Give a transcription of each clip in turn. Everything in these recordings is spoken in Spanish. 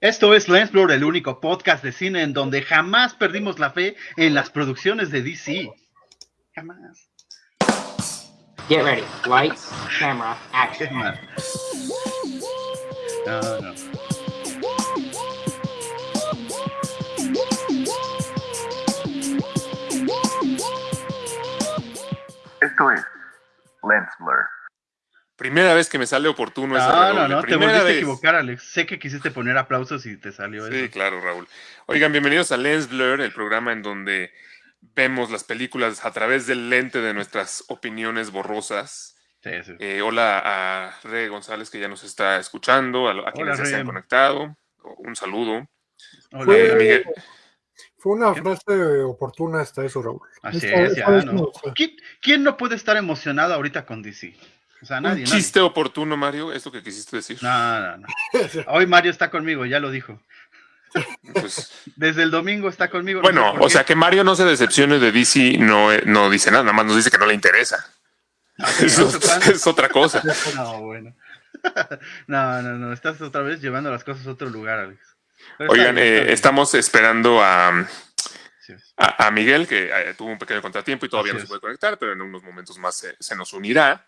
Esto es Lensblur, el único podcast de cine en donde jamás perdimos la fe en las producciones de DC. Jamás. Get ready. Lights, camera, action. No, no. Esto es Lensblur. Primera vez que me sale oportuno esa No, no, redoble. no, te Primera volviste a vez. equivocar, Alex. Sé que quisiste poner aplausos y te salió Sí, eso. claro, Raúl. Oigan, bienvenidos a Lens Blur, el programa en donde vemos las películas a través del lente de nuestras opiniones borrosas. Sí, sí. Eh, hola a Re González que ya nos está escuchando, a, a quienes se han conectado. Un saludo. Hola, Fue-. Miguel. Fue una frase oportuna hasta eso, Raúl. Así Esta- es, esta ya, ¿no? me gustó. ¿Quién, quién no puede estar emocionado ahorita con DC? O sea, nadie, Un nadie. chiste oportuno, Mario, es lo que quisiste decir. No, no, no. Hoy Mario está conmigo, ya lo dijo. Pues, Desde el domingo está conmigo. no bueno, sé o sea, que Mario no se decepcione de DC no, eh, no dice nada, nada más nos dice que no le interesa. Ah, Eso es otra cosa. No, bueno. No, no, no, estás otra vez llevando las cosas a otro lugar, Alex. Pero está Oigan, bien, está eh, estamos esperando a, a, a Miguel, que eh, tuvo un pequeño contratiempo y todavía Así no se es. puede conectar, pero en unos momentos más se, se nos unirá.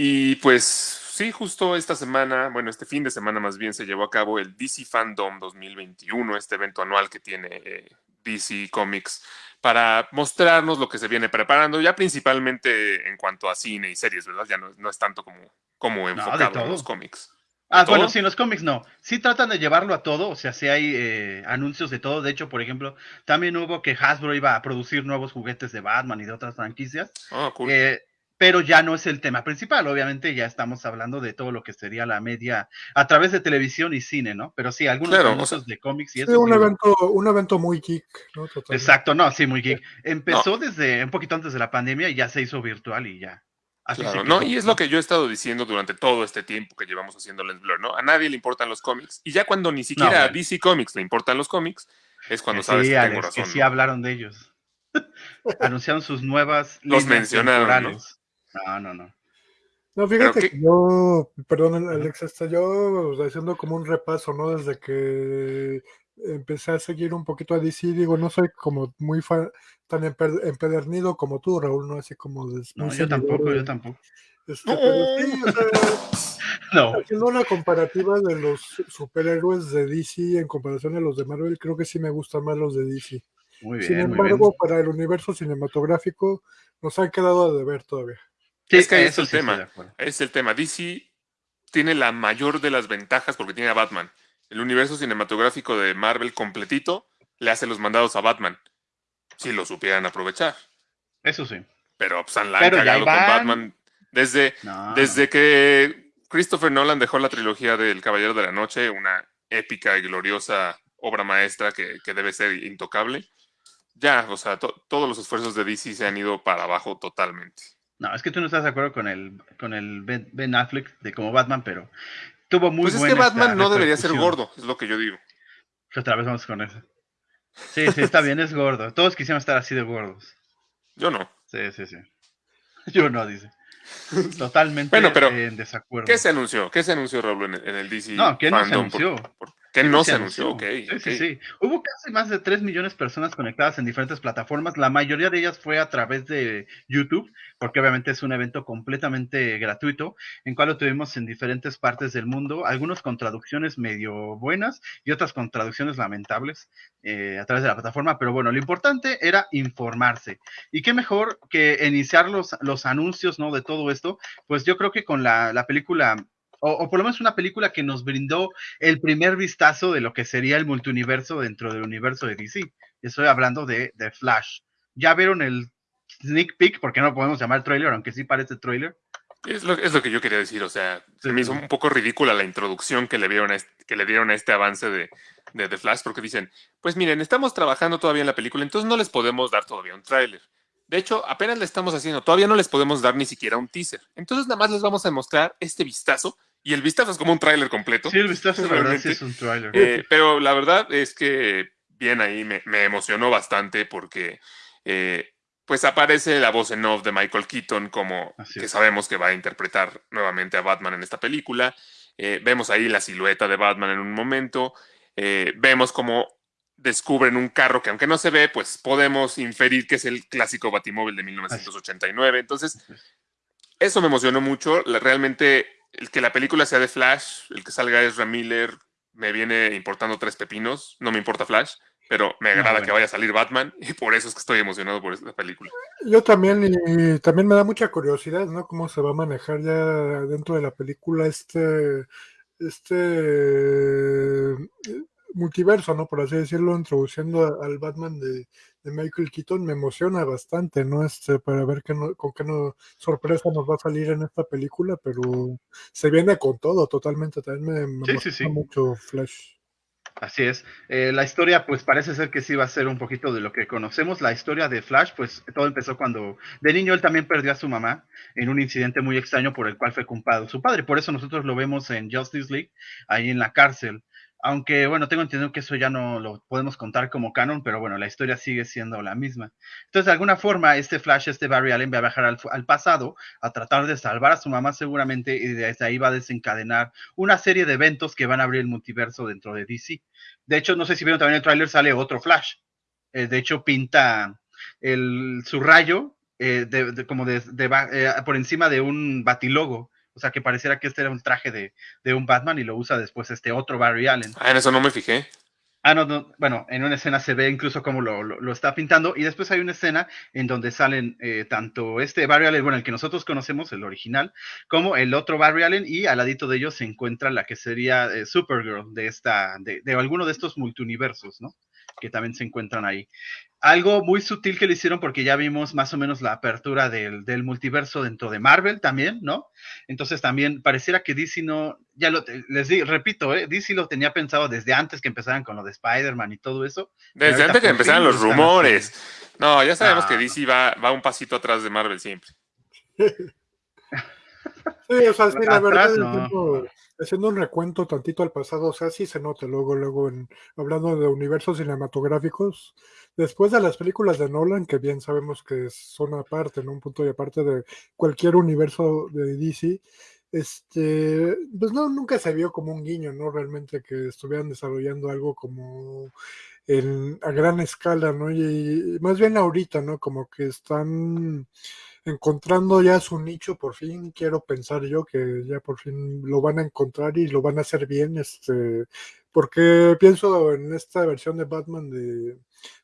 Y pues sí, justo esta semana, bueno, este fin de semana más bien se llevó a cabo el DC Fandom 2021, este evento anual que tiene eh, DC Comics para mostrarnos lo que se viene preparando, ya principalmente en cuanto a cine y series, ¿verdad? Ya no, no es tanto como, como enfocado en los cómics. Ah, todo? bueno, sí, en los cómics no. Sí tratan de llevarlo a todo, o sea, sí hay eh, anuncios de todo. De hecho, por ejemplo, también hubo que Hasbro iba a producir nuevos juguetes de Batman y de otras franquicias. Ah, cool. Eh, pero ya no es el tema principal, obviamente ya estamos hablando de todo lo que sería la media a través de televisión y cine, ¿no? Pero sí, algunos Claro, o anuncios sea, de cómics y Sí, eso. un evento, un evento muy geek, ¿no? Totalmente. Exacto, no, sí, muy geek. Empezó desde un poquito antes de la pandemia y ya se hizo virtual y ya. Así Claro, se no, y es lo que yo he estado diciendo durante todo este tiempo que llevamos haciendo Lens Blur, ¿no? A nadie le importan los cómics, y ya cuando ni siquiera a. DC Comics le importan los cómics, es cuando Que sabes sí, que Alex, tengo razón. que sí ¿no? hablaron de ellos. Anunciaron sus nuevas Los líneas mencionaron, ¿no? No, no, no. No, fíjate que yo, perdón, Alex, hasta yo haciendo como un repaso, ¿no? Desde que empecé a seguir un poquito a DC, digo, no soy como muy fan, tan empe- empedernido como tú, Raúl, ¿no? Así como de, No, yo tampoco, de- yo tampoco. este, pero sí, o sea, No, haciendo una comparativa de los superhéroes de DC en comparación a los de Marvel, creo que sí me gustan más los de DC. muy Sin bien, muy bien. embargo, para el universo cinematográfico nos han quedado a deber todavía. Sí, es que ahí es el sí tema. Es el tema. DC tiene la mayor de las ventajas porque tiene a Batman. El universo cinematográfico de Marvel completito le hace los mandados a Batman. Si lo supieran aprovechar. Eso sí. Pero pues han la han Pero ya cagado con. Batman desde, No, Desde que Christopher Nolan dejó la trilogía del Caballero de la Noche, una épica y gloriosa obra maestra que, que debe ser intocable, ya, o sea, to- todos los esfuerzos de DC se han ido para abajo totalmente. No, es que tú no estás de acuerdo con el, con el Ben, Ben Affleck de como Batman, pero tuvo muy pues es buena que Batman no debería ser gordo, es lo que yo digo. Otra vez vamos con eso. Sí, sí, está bien, es gordo. Todos quisiéramos estar así de gordos. Yo no. Sí, sí, sí. Yo no, dice. Totalmente Bueno, pero, en desacuerdo. ¿Qué se anunció? ¿Qué se anunció, Raúl, en, el DC? No, ¿qué no se Fandom? Por- anunció? por- ¿Qué no se anunció? Ok, Sí, sí, sí. Hubo casi más de 3 millones de personas conectadas en diferentes plataformas. La mayoría de ellas fue a través de YouTube, porque obviamente es un evento completamente gratuito, en cual lo tuvimos en diferentes partes del mundo, algunos con traducciones medio buenas y otras con traducciones lamentables eh, a través de la plataforma. Pero bueno, lo importante era informarse. Y qué mejor que iniciar los, los anuncios ¿no? de todo esto, pues yo creo que con la, la película. O, o por lo menos una película que nos brindó el primer vistazo de lo que sería el multiuniverso dentro del universo de DC. Estoy hablando de, de Flash. ¿Ya vieron el sneak peek? Porque no lo podemos llamar trailer, aunque sí parece trailer. Es lo, es lo que yo quería decir, o sea, se me hizo un poco ridícula la introducción que le, dieron a este, que le dieron a este avance de, de The Flash, porque dicen, pues miren, estamos trabajando todavía en la película, entonces no les podemos dar todavía un tráiler. De hecho, apenas le estamos haciendo, todavía no les podemos dar ni siquiera un teaser. Entonces nada más les vamos a mostrar este vistazo, y el vistazo es como un tráiler completo. Sí, el vistazo, la verdad, sí es un trailer. Eh, pero la verdad es que bien ahí me, me emocionó bastante porque eh, pues aparece la voz en off de Michael Keaton como que sabemos que va a interpretar nuevamente a Batman en esta película. Eh, vemos ahí la silueta de Batman en un momento. vemos como descubren un carro que aunque no se ve, pues podemos inferir que es el clásico Batimóvil de 1989. Entonces, eso me emocionó mucho. Realmente, el que la película sea de Flash, el que salga Ezra Miller, me viene importando tres pepinos. No me importa Flash, pero me No, agrada bueno. que vaya a salir Batman y por eso es que estoy emocionado por esta película. Yo también, y también me da mucha curiosidad, ¿no? Cómo se va a manejar ya dentro de la película este, este multiverso, ¿no? Por así decirlo, introduciendo al Batman de, de Michael Keaton, me emociona bastante, ¿no? Este, para ver qué no- con qué no, sorpresa nos va a salir en esta película, pero se viene con todo totalmente, también me, me Sí, sí, emociona sí. mucho Flash. Así es. Eh, la historia, pues parece ser que sí va a ser un poquito de lo que conocemos. La historia de Flash, pues todo empezó cuando de niño él también perdió a su mamá en un incidente muy extraño por el cual fue culpado su padre. Por eso nosotros lo vemos en Justice League, ahí en la cárcel. Aunque, bueno, tengo entendido que eso ya no lo podemos contar como canon, pero bueno, la historia sigue siendo la misma. Entonces, de alguna forma, este Flash, este Barry Allen va a viajar al, pasado a tratar de salvar a su mamá seguramente y desde ahí va a desencadenar una serie de eventos que van a abrir el multiverso dentro de DC. De hecho, no sé si vieron también el tráiler, sale otro Flash. Eh, de hecho, pinta el, su rayo eh, de, como de, eh, por encima de un batilogo. O sea, que pareciera que este era un traje de, de un Batman y lo usa después este otro Barry Allen. Ah, en eso no me fijé. Ah, no, no, bueno, en una escena se ve incluso cómo lo, lo, lo está pintando y después hay una escena en donde salen eh, tanto este Barry Allen, bueno, el que nosotros conocemos, el original, como el otro Barry Allen y al ladito de ellos se encuentra la que sería eh, Supergirl de esta, de, de alguno de estos multiuniversos, ¿no? Que también se encuentran ahí. Algo muy sutil que le hicieron porque ya vimos más o menos la apertura del, del multiverso dentro de Marvel también, ¿no? Entonces también pareciera que DC no, ya lo, les digo, repito, ¿eh? DC lo tenía pensado desde antes que empezaran con lo de Spider-Man y todo eso. Desde antes que empezaran los rumores. No, ya sabemos Ah, que no. DC va, va un pasito atrás de Marvel siempre. Sí, o sea, sí, la Atrás, verdad, no. haciendo, haciendo un recuento tantito al pasado, o sea, sí se nota luego, luego, en, hablando de universos cinematográficos, después de las películas de Nolan, que bien sabemos que son aparte, ¿no? Un punto y aparte de cualquier universo de DC, este, pues no, nunca se vio como un guiño, ¿no? Realmente que estuvieran desarrollando algo como en, a gran escala, ¿no? Y, y más bien ahorita, ¿no? Como que están encontrando ya su nicho por fin, quiero pensar yo que ya por fin lo van a encontrar y lo van a hacer bien, este, porque pienso en esta versión de Batman de,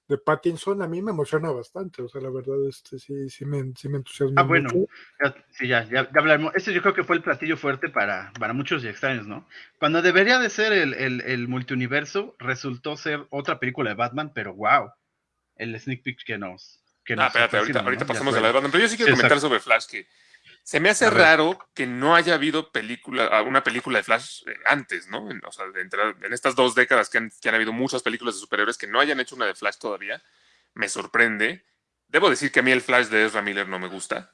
de Pattinson, a mí me emociona bastante, o sea, la verdad, este, sí, sí me, sí me entusiasma Ah, bueno, mucho. ya, sí, ya, ya, ya hablaremos. Este yo creo que fue el platillo fuerte para, para muchos y extraños, ¿no? Cuando debería de ser el, el, el multiuniverso, resultó ser otra película de Batman, pero wow, el sneak peek que nos... Que Ah, nos espérate, ahorita, ¿no? ahorita pasamos a la de Batman. Pero yo sí quiero Sí, comentar exacto. sobre Flash que se me hace raro que no haya habido película, ah, una película de Flash eh, antes, ¿no? En, o sea, entre- en estas dos décadas que han, que han habido muchas películas de superhéroes que no hayan hecho una de Flash todavía, me sorprende. Debo decir que a mí el Flash de Ezra Miller no me gusta,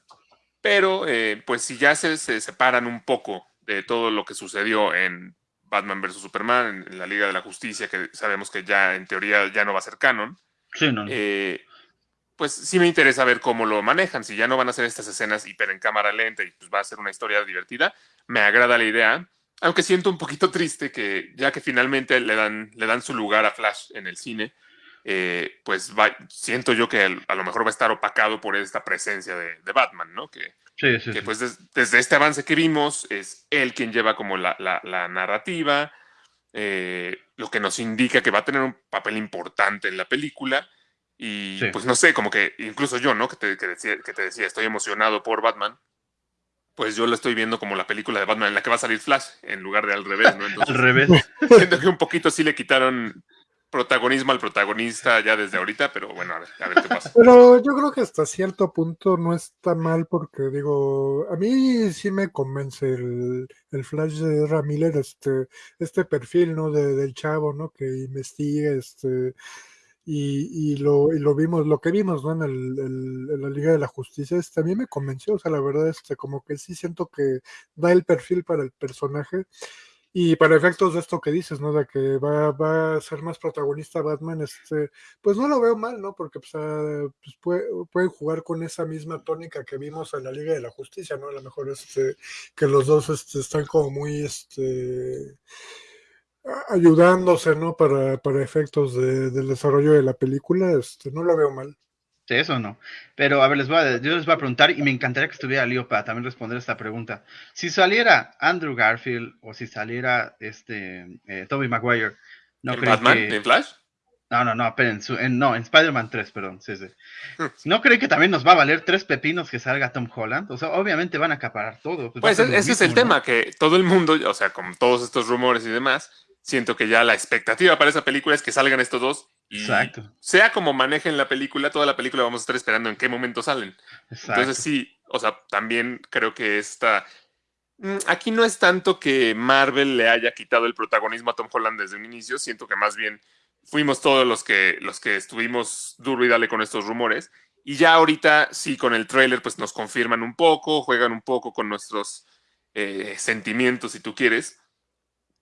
pero eh, pues si ya se, se separan un poco de todo lo que sucedió en Batman vs. Superman, en, en la Liga de la Justicia, que sabemos que ya en teoría ya no va a ser canon, Sí, no, no. eh, pues sí me interesa ver cómo lo manejan. Si ya no van a hacer estas escenas hiper en cámara lenta y pues va a ser una historia divertida, me agrada la idea. Aunque siento un poquito triste que ya que finalmente le dan, le dan su lugar a Flash en el cine, eh, pues va- siento yo que a lo mejor va a estar opacado por esta presencia de, de Batman, ¿no? Que, sí, sí, que sí. pues des- desde este avance que vimos es él quien lleva como la, la- la narrativa, eh, lo que nos indica que va a tener un papel importante en la película y Sí. pues no sé, como que incluso yo, ¿no? Que te, que decía, que te decía, estoy emocionado por Batman, pues yo lo estoy viendo como la película de Batman en la que va a salir Flash en lugar de al revés, ¿no? Al revés. siento que un poquito sí le quitaron protagonismo al protagonista ya desde ahorita, pero bueno, a ver, a ver qué pasa. Pero yo creo que hasta cierto punto no está mal porque digo, a mí sí me convence el, el Flash de Miller, este, este perfil, ¿no? De, del chavo, ¿no? Que investiga, este, y, lo, vimos, lo que vimos, ¿no? En, el, la Liga de la Justicia, este, a mí me convenció, o sea, la verdad, este, como que sí siento que da el perfil para el personaje. Y para efectos de esto que dices, ¿no? De que va, va a ser más protagonista Batman, este, pues no lo veo mal, ¿no? Porque pues, ah, puede- pueden jugar con esa misma tónica que vimos en la Liga de la Justicia, ¿no? A lo mejor este, que los dos este, están como muy, este, ayudándose, ¿no? Para, para efectos de- del desarrollo de la película, este, no lo veo mal. Sí, eso no. Pero a ver, les voy a, yo les voy a preguntar y me encantaría que estuviera Leo para también responder esta pregunta. Si saliera Andrew Garfield o si saliera este eh, Tobey Maguire, ¿no ¿En creen Batman? que... ¿En Flash? No, no, no, pero en, su- en- no, en Spider-Man 3, perdón. Sí, sí. ¿No creen que también nos va a valer tres pepinos que salga Tom Holland? O sea, obviamente van a acaparar todo. pues Pues ese es el tema, que todo el mundo, o sea, con todos estos rumores y demás, siento que ya la expectativa para esa película es que salgan estos dos. Y Exacto. sea como manejen la película, toda la película vamos a estar esperando en qué momento salen. Exacto. Entonces sí, o sea, también creo que esta... mm, Aquí no es tanto que Marvel le haya quitado el protagonismo a Tom Holland desde un inicio, siento que más bien fuimos todos los que, los que estuvimos duro y dale con estos rumores. Y ya ahorita sí, con el tráiler, pues nos confirman un poco, juegan un poco con nuestros eh, sentimientos, si tú quieres.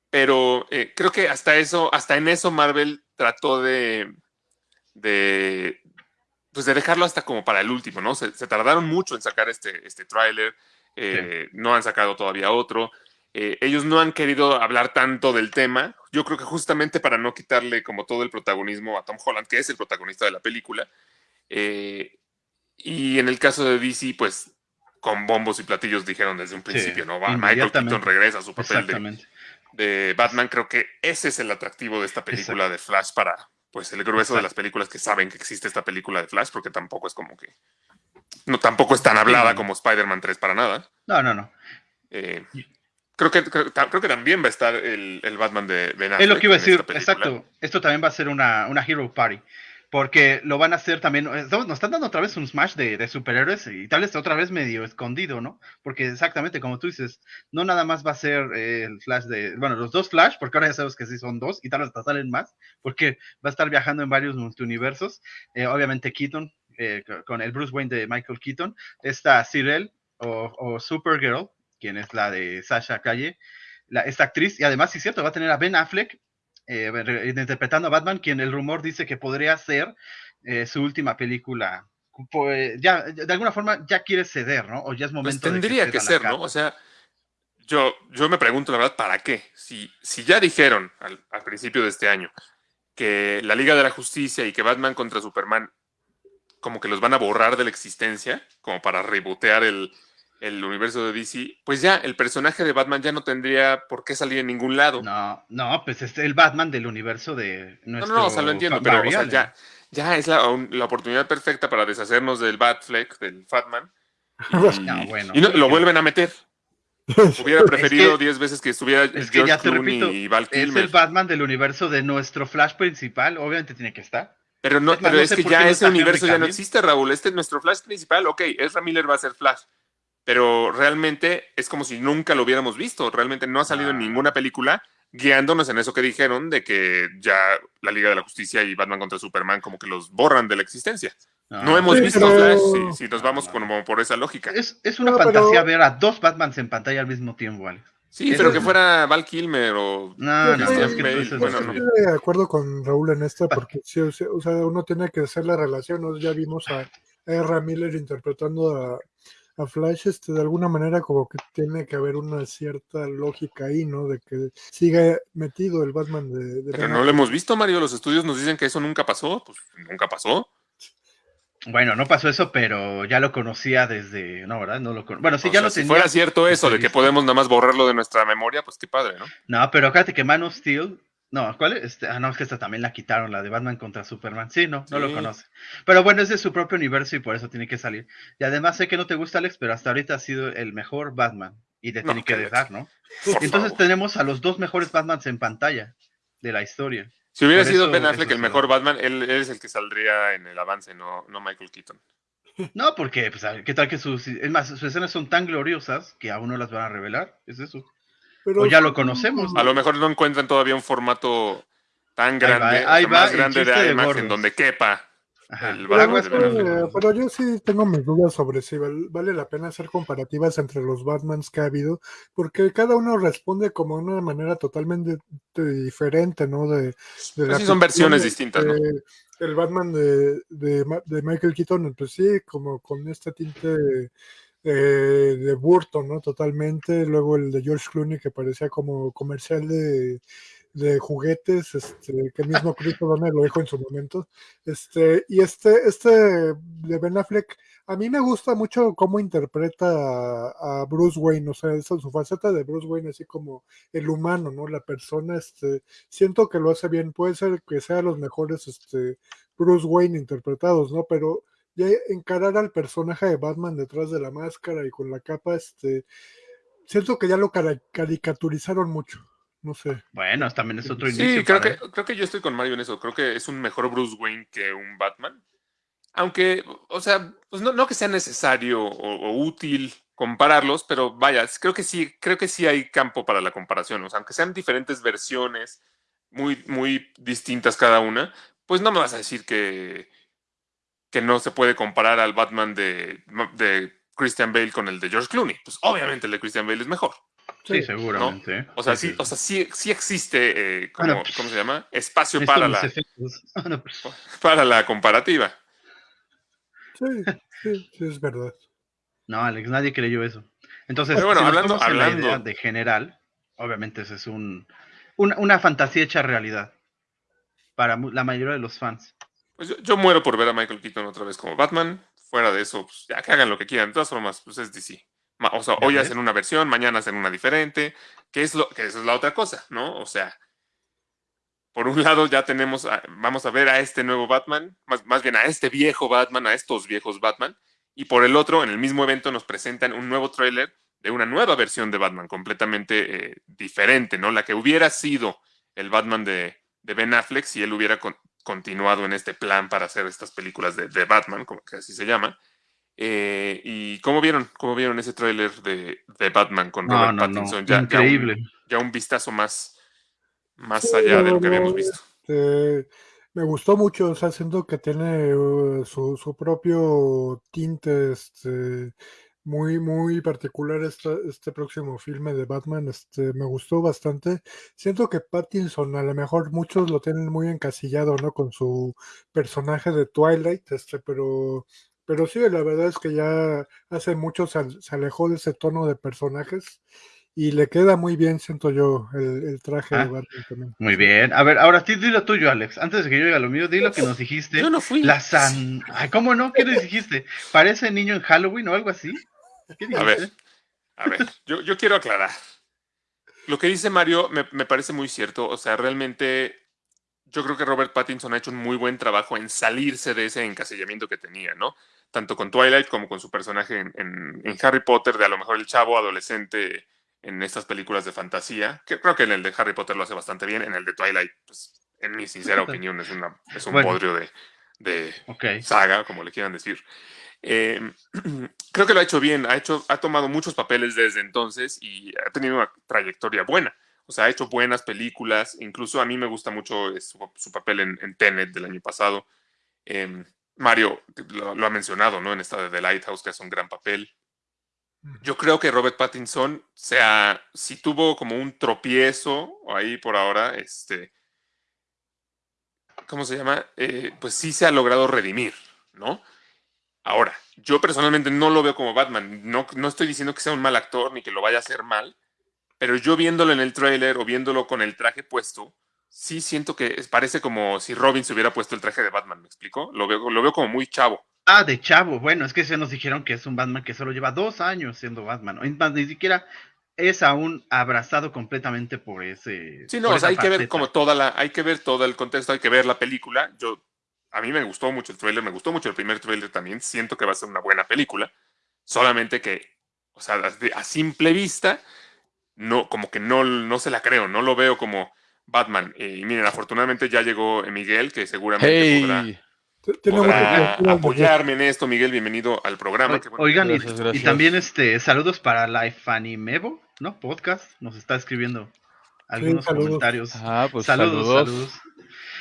Pero eh, creo que hasta eso, hasta en eso Marvel trató de, de, pues de dejarlo hasta como para el último, ¿no? Se, se tardaron mucho en sacar este, este tráiler, eh, no han sacado todavía otro. Eh, ellos no han querido hablar tanto del tema. Yo creo que justamente para no quitarle como todo el protagonismo a Tom Holland, que es el protagonista de la película. Eh, y en el caso de DC, pues con bombos y platillos dijeron desde un principio, ¿no? Va, Michael. Keaton regresa a su papel de. De Batman. Creo que ese es el atractivo de esta película de Flash para pues el grueso de las películas que saben que existe esta película de Flash, porque tampoco es como que no tampoco es tan hablada Sí. como Spider-Man 3 para nada. No, no, no. Eh, creo, que, creo, creo que también va a estar el, el Batman de Ben Es lo que iba a decir, exacto. Esto también va a ser una, una Hero Party. Porque lo van a hacer también. eh, Nos están dando otra vez un smash de, superhéroes y tal vez otra vez medio escondido, ¿no? Porque exactamente como tú dices, no nada más va a ser eh, el Flash de. Bueno, los dos Flash, porque ahora ya sabes que sí son dos y tal vez hasta salen más, porque va a estar viajando en varios multiuniversos. Eh, obviamente, Keaton, co- con el Bruce Wayne de Michael Keaton. Está Cyril o, Supergirl, quien es la de Sasha Calle, esta actriz, y además, sí es cierto, va a tener a Ben Affleck eh, re- interpretando a Batman, quien el rumor dice que podría ser eh, su última película. Pues, ya, de alguna forma ya quiere ceder, ¿no? O ya es Pues momento de tendría que la ser, ¿no? O sea, yo, yo me pregunto la verdad, ¿para qué? Si, si ya dijeron al, al principio de este año que la Liga de la Justicia y que Batman contra Superman como que los van a borrar de la existencia, como para rebotear el, el universo de DC, pues ya el personaje de Batman ya no tendría por qué salir en ningún lado. No, no, pues es el Batman del universo de No, nuestro no, no, o sea, lo entiendo, pero o sea, ya, ya es la, un- la oportunidad perfecta para deshacernos del Batfleck, del Fatman. Y, No, bueno. y no, lo vuelven a meter. Hubiera preferido 10 veces que estuviera Es que George ya te Clooney repito, y Val es Kilmer. el Batman del universo de nuestro Flash principal, obviamente tiene que estar. Pero no, Es más, pero no es que ya no ese universo ya no existe, Raúl. Este es nuestro Flash principal. Ok, Ezra Miller va a ser Flash. Pero realmente es como si nunca lo hubiéramos visto. Realmente no ha salido en Ah. ninguna película guiándonos en eso que dijeron de que ya la Liga de la Justicia y Batman contra Superman como que los borran de la existencia. No hemos Sí, visto pero- Flash si, si nos vamos No. como por esa lógica. Es, es una No, pero- fantasía ver a dos Batmans en pantalla al mismo tiempo, Alex. Sí, pero es- que fuera Val Kilmer o... No, no, no, estoy- es que Bale, tú dices- bueno, Yo no. estoy de acuerdo con Raúl en esta porque sí, o sea, o sea, uno tiene que hacer la relación. ¿no? Ya vimos a R. Miller interpretando a, a Flash, este, de alguna manera como que tiene que haber una cierta lógica ahí, ¿no? De que siga metido el Batman de... de Pero no lo hemos visto, Mario. Los estudios nos dicen que eso nunca pasó. Pues nunca pasó. Bueno, no pasó eso, pero ya lo conocía desde. No, ¿verdad? No lo con- Bueno, sí, O ya sea, lo si tenía. fuera cierto eso de que podemos nada más borrarlo de nuestra memoria, pues qué padre, ¿no? No, pero fíjate que Man of Steel. No, ¿cuál es? Este, ah, no, es que esta también la quitaron, la de Batman contra Superman. Sí, no, no lo conoce. Pero bueno, es de su propio universo y por eso tiene que salir. Y además sé que no te gusta, Alex, pero hasta ahorita ha sido el mejor Batman. Y te No, tiene que dejar, ¿no? Entonces favor. tenemos a los dos mejores Batmans en pantalla de la historia. Si hubiera por sido eso- Ben Affleck el mejor Batman, él, él es el que saldría en el avance, no, no Michael Keaton. No, porque, pues, ¿qué tal que sus. Es más, sus escenas son tan gloriosas que aún no las van a revelar? Es eso. Pero o ya lo conocemos, A lo mejor no encuentran todavía un formato tan Ahí va, grande, ahí va más grande de de IMAX en donde quepa Ajá. el Pero, eh, pero yo sí tengo mis dudas sobre si val- vale la pena hacer comparativas entre los Batmans que ha habido, porque cada uno responde como de una manera totalmente de- diferente, ¿no? De, de Pues la sí, son versiones de- distintas, ¿no? de- el Batman de, de Michael Keaton, pues sí, como con este tinte eh, de Burton, ¿no? Totalmente. Luego el de George Clooney que parecía como comercial de, de juguetes, este, que mismo Chris O'Donnell lo dijo en su momento. Este, y este, este de Ben Affleck, a mí me gusta mucho cómo interpreta a, a Bruce Wayne, o sea, esa, su faceta de Bruce Wayne, así como el humano, ¿no? La persona, este, siento que lo hace bien, puede ser que sea los mejores, este, Bruce Wayne interpretados, ¿no? Pero ya encarar al personaje de Batman detrás de la máscara y con la capa, este, siento que ya lo caricaturizaron mucho, no sé. Bueno, también es otro Sí, inicio. creo para que, creo que yo estoy con Mario en eso. Creo que es un mejor Bruce Wayne que un Batman. Aunque, o sea, pues no, no que sea necesario o, o útil compararlos, pero vaya, creo que sí, creo que sí hay campo para la comparación. O sea, aunque sean diferentes versiones, muy, muy distintas cada una, pues no me vas a decir que, que no se puede comparar al Batman de, de Christian Bale con el de George Clooney. Pues obviamente el de Christian Bale es mejor. Sí, seguramente. O sea, sí, o sea, sí, sí existe, eh, como- Bueno, ¿cómo se llama? Espacio para la. Ah, pues, para la comparativa. Sí, sí, sí, es verdad. No, Alex, nadie creyó eso. Entonces, Pero bueno, si nos hablando- la hablando- idea de general, obviamente ese es un, una, una fantasía hecha realidad para la mayoría de los fans. Pues yo, yo muero por ver a Michael Keaton otra vez como Batman. Fuera de eso, pues ya que hagan lo que quieran. De todas formas, pues es DC. O sea, hoy hacen una versión, mañana hacen una diferente, que es lo que esa es la otra cosa, ¿no? O sea, por un lado ya tenemos, a- vamos a ver a este nuevo Batman, más, más bien a este viejo Batman, a estos viejos Batman, y por el otro, en el mismo evento nos presentan un nuevo tráiler de una nueva versión de Batman, completamente eh, diferente, ¿no? La que hubiera sido el Batman de, de Ben Affleck si él hubiera con- continuado en este plan para hacer estas películas de, de Batman, como que así se llama. Eh, ¿Y cómo vieron? ¿Cómo vieron ese tráiler de, de Batman con No, Robert no, no. Pattinson? Ya, ya un- Increíble. Ya un, vistazo más, más Sí, allá de lo que habíamos visto. Este, me gustó mucho, o sea, siento que tiene uh, su, su propio tinte este, muy, muy particular esta- este próximo filme de Batman. Este, me gustó bastante. Siento que Pattinson, a lo mejor muchos lo tienen muy encasillado, ¿no? Con su personaje de Twilight, este, pero, pero sí, la verdad es que ya hace mucho se, al- se alejó de ese tono de personajes. Y le queda muy bien, siento yo, el, el traje Ah, de Batman también. Muy bien. A ver, ahora sí, dilo tuyo, Alex. Antes de que yo diga lo mío, di lo que nos dijiste. Yo no fui. La san... Ay, ¿cómo no? ¿Qué les dijiste? ¿Parece niño en Halloween o algo así? ¿Qué A ver, a ver, yo, yo quiero aclarar. Lo que dice Mario me, me parece muy cierto. O sea, realmente yo creo que Robert Pattinson ha hecho un muy buen trabajo en salirse de ese encasillamiento que tenía, ¿no? Tanto con Twilight como con su personaje en, en- en Harry Potter, de a lo mejor el chavo adolescente en estas películas de fantasía, que creo que en el de Harry Potter lo hace bastante bien, en el de Twilight, pues, en mi sincera opinión, es, una, es un Bueno. bodrio de, de, saga, como le quieran decir. Eh, creo que lo ha hecho bien, ha, hecho, ha tomado muchos papeles desde entonces y ha tenido una trayectoria buena. O sea, ha hecho buenas películas, incluso a mí me gusta mucho eh, su, su papel en, en Tenet del año pasado. Eh, Mario lo, lo ha mencionado, ¿no? En esta de The Lighthouse, que hace un gran papel. Yo creo que Robert Pattinson, sea, si tuvo como un tropiezo ahí por ahora, este, ¿cómo se llama? Eh, pues sí se ha logrado redimir, ¿no? Ahora, yo personalmente no lo veo como Batman. No, no estoy diciendo que sea un mal actor ni que lo vaya a hacer mal, pero yo viéndolo en el tráiler o viéndolo con el traje puesto, sí siento que parece como si Robin se hubiera puesto el traje de Batman, ¿me explico? Lo veo, lo veo como muy chavo. Ah, de chavo. Bueno, es que se nos dijeron que es un Batman que solo lleva dos años siendo Batman. Ni siquiera es aún abrazado completamente por ese. Sí, no, o sea, hay que ver como toda la, hay que ver todo el contexto, hay que ver la película. Yo, a mí me gustó mucho el tráiler, me gustó mucho el primer tráiler también. Siento que va a ser una buena película. Solamente que, o sea, a, simple vista, no, como que no, no se la creo, no lo veo como Batman. Eh, Y miren, afortunadamente ya llegó Miguel, que seguramente podrá, Hey, podrá apoyarme en esto. Miguel, bienvenido al programa. O- Qué bueno. Oigan, y- Gracias, y, también este saludos para Life Animevo, ¿no? Podcast. Nos está escribiendo algunos saludos. comentarios. Ah, pues saludos, saludos. saludos.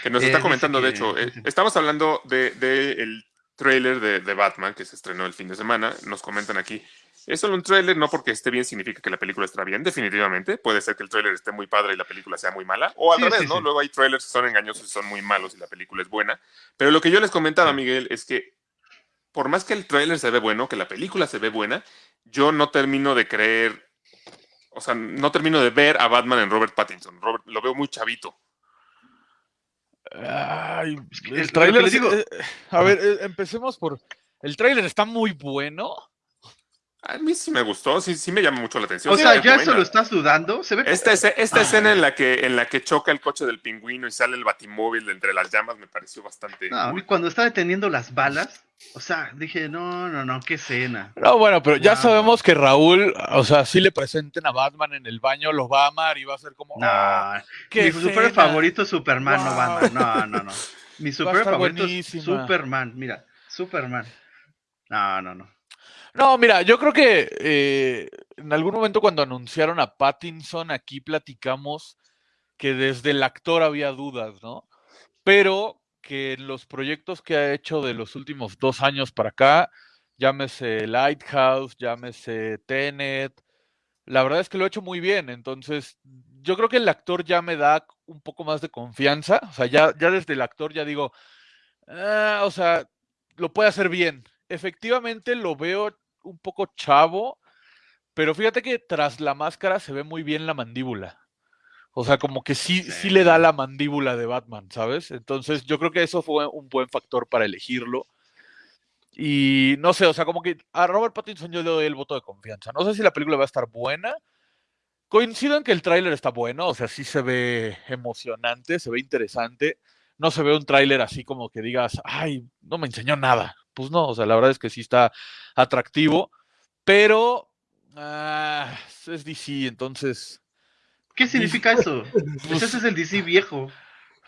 Que nos Eh, está dice comentando, de hecho, eh, estamos hablando de, de el tráiler de, de Batman que se estrenó el fin de semana. Nos comentan aquí. Es solo un tráiler, no porque esté bien significa que la película estará bien, definitivamente. Puede ser que el tráiler esté muy padre y la película sea muy mala. O al Sí, revés, sí, ¿no? sí. Luego hay trailers que son engañosos y son muy malos y la película es buena. Pero lo que yo les comentaba. Miguel, es que por más que el tráiler se ve bueno, que la película se ve buena, yo no termino de creer o sea, no termino de ver a Batman en Robert Pattinson. Robert, lo veo muy chavito. Ay, el tráiler, eh, a ver, eh, empecemos por, el tráiler está muy bueno. A mí sí me gustó, sí, sí me llama mucho la atención. O se sea, ya buena. eso lo estás dudando. Se ve Esta, esta escena en la, que, en la que choca el coche del pingüino y sale el batimóvil de entre las llamas me pareció bastante. No, a mí cool. cuando está deteniendo las balas, o sea, dije, no, no, no, qué escena. No, bueno, pero ya sabemos que Raúl, o sea, si le presenten a Batman en el baño, lo va a amar y va a ser como, No, "Ah, mi super escena". favorito es Superman, no Wow. Batman. No, no, no. Mi super favorito es. Superman. Mira, Superman. No, no, no. No, mira, yo creo que eh, en algún momento cuando anunciaron a Pattinson, aquí platicamos que desde el actor había dudas, ¿no? Pero que los proyectos que ha hecho de los últimos dos años para acá, llámese Lighthouse, llámese Tenet, la verdad es que lo ha hecho muy bien. Entonces, yo creo que el actor ya me da un poco más de confianza. O sea, ya, ya desde el actor ya digo, "Ah, o sea, lo puede hacer bien. Efectivamente lo veo un poco chavo, pero fíjate que tras la máscara se ve muy bien la mandíbula. O sea, como que sí, sí le da la mandíbula de Batman, ¿sabes? Entonces yo creo que eso fue un buen factor para elegirlo. Y no sé, o sea, como que a Robert Pattinson yo le doy el voto de confianza. No sé si la película va a estar buena. Coincido en que el tráiler está bueno, o sea, sí se ve emocionante, se ve interesante. No se ve un tráiler así como que digas, ay, no me enseñó nada. Pues no, o sea, la verdad es que sí está atractivo, pero ah, es DC, entonces, ¿Qué significa eso? Pues ese es el DC viejo.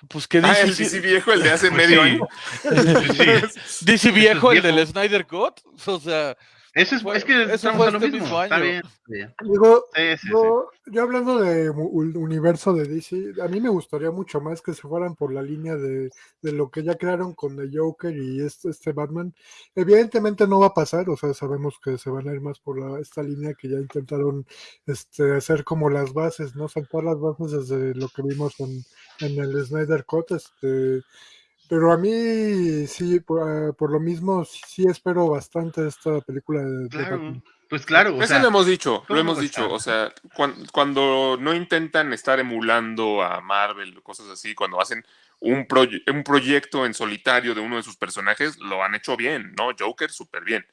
pues que Ah, DC, el DC viejo, el de hace Pues medio sí. año. Sí. DC viejo, el del Snyder Cut, o sea, Eso es, Fue- es que eso estamos a lo este mismo. mismo Está año. bien. Sí, Digo, sí, sí, sí. yo, hablando de universo de DC, a mí me gustaría mucho más que se fueran por la línea de, de lo que ya crearon con The Joker y este, este Batman. Evidentemente no va a pasar, o sea, sabemos que se van a ir más por la- esta línea que ya intentaron este, hacer como las bases, ¿no? Saltar las bases desde lo que vimos en, en el Snyder Cut, este. Pero a mí sí, por, ah, por lo mismo, sí, sí espero bastante esta película de, de Claro. Batman. Pues claro, o Eso sea, lo hemos dicho, ¿cómo lo hemos dicho. estar? O sea, cuan- cuando, no intentan estar emulando a Marvel o cosas así, cuando hacen un, proye- un proyecto en solitario de uno de sus personajes, lo han hecho bien, ¿no? Joker, súper bien.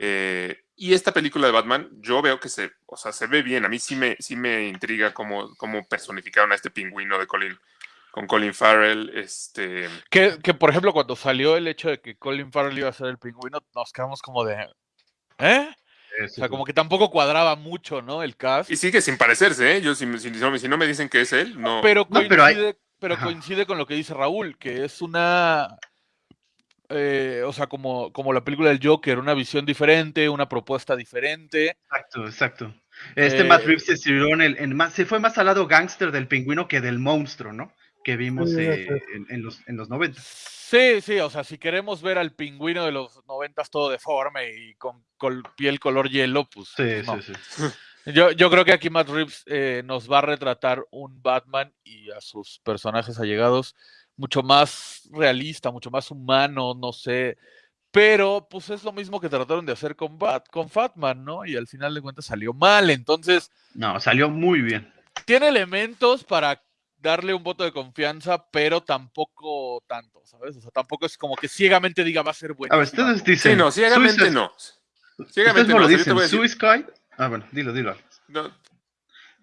Eh, y esta película de Batman, yo veo que se, o sea, se ve bien. A mí sí me, sí me intriga cómo, cómo personificaron a este pingüino de Colin, con Colin Farrell. Este, que, que, por ejemplo cuando salió el hecho de que Colin Farrell iba a ser el pingüino, nos quedamos como de, ¿eh? O sea, como que tampoco cuadraba mucho, ¿no? El cast. y sigue sin parecerse, ¿eh? Yo, si, si- si no me- si no me dicen que es él, no. pero coincide, pero pero, hay- Ajá. coincide con lo que dice Raúl, que es una, eh, o sea, como, como la película del Joker, una visión diferente, una propuesta diferente. Exacto, exacto. Este Eh, Matt Reeves se tiró en el, en más, se fue más al lado gángster del pingüino que del monstruo, ¿no? Que vimos Sí, eh, en, en los, en los 90. Sí, sí, o sea, si queremos ver al pingüino de los noventas todo deforme y con, col- piel color hielo, pues Sí, no. sí, sí. Yo, yo creo que aquí Matt Reeves eh, nos va a retratar un Batman y a sus personajes allegados mucho más realista, mucho más humano, no sé. Pero pues es lo mismo que trataron de hacer con, Bat, con Fatman, ¿no? Y al final de cuentas salió mal. Entonces, No, salió muy bien. tiene elementos para darle un voto de confianza, pero tampoco tanto, ¿sabes? O sea, tampoco es como que ciegamente diga va a ser bueno. A ver, ustedes dicen. Sí, no, ciegamente Suicide- no. Ciegamente no no. lo dicen. voy Suicide. Ah, bueno, dilo, dilo. no,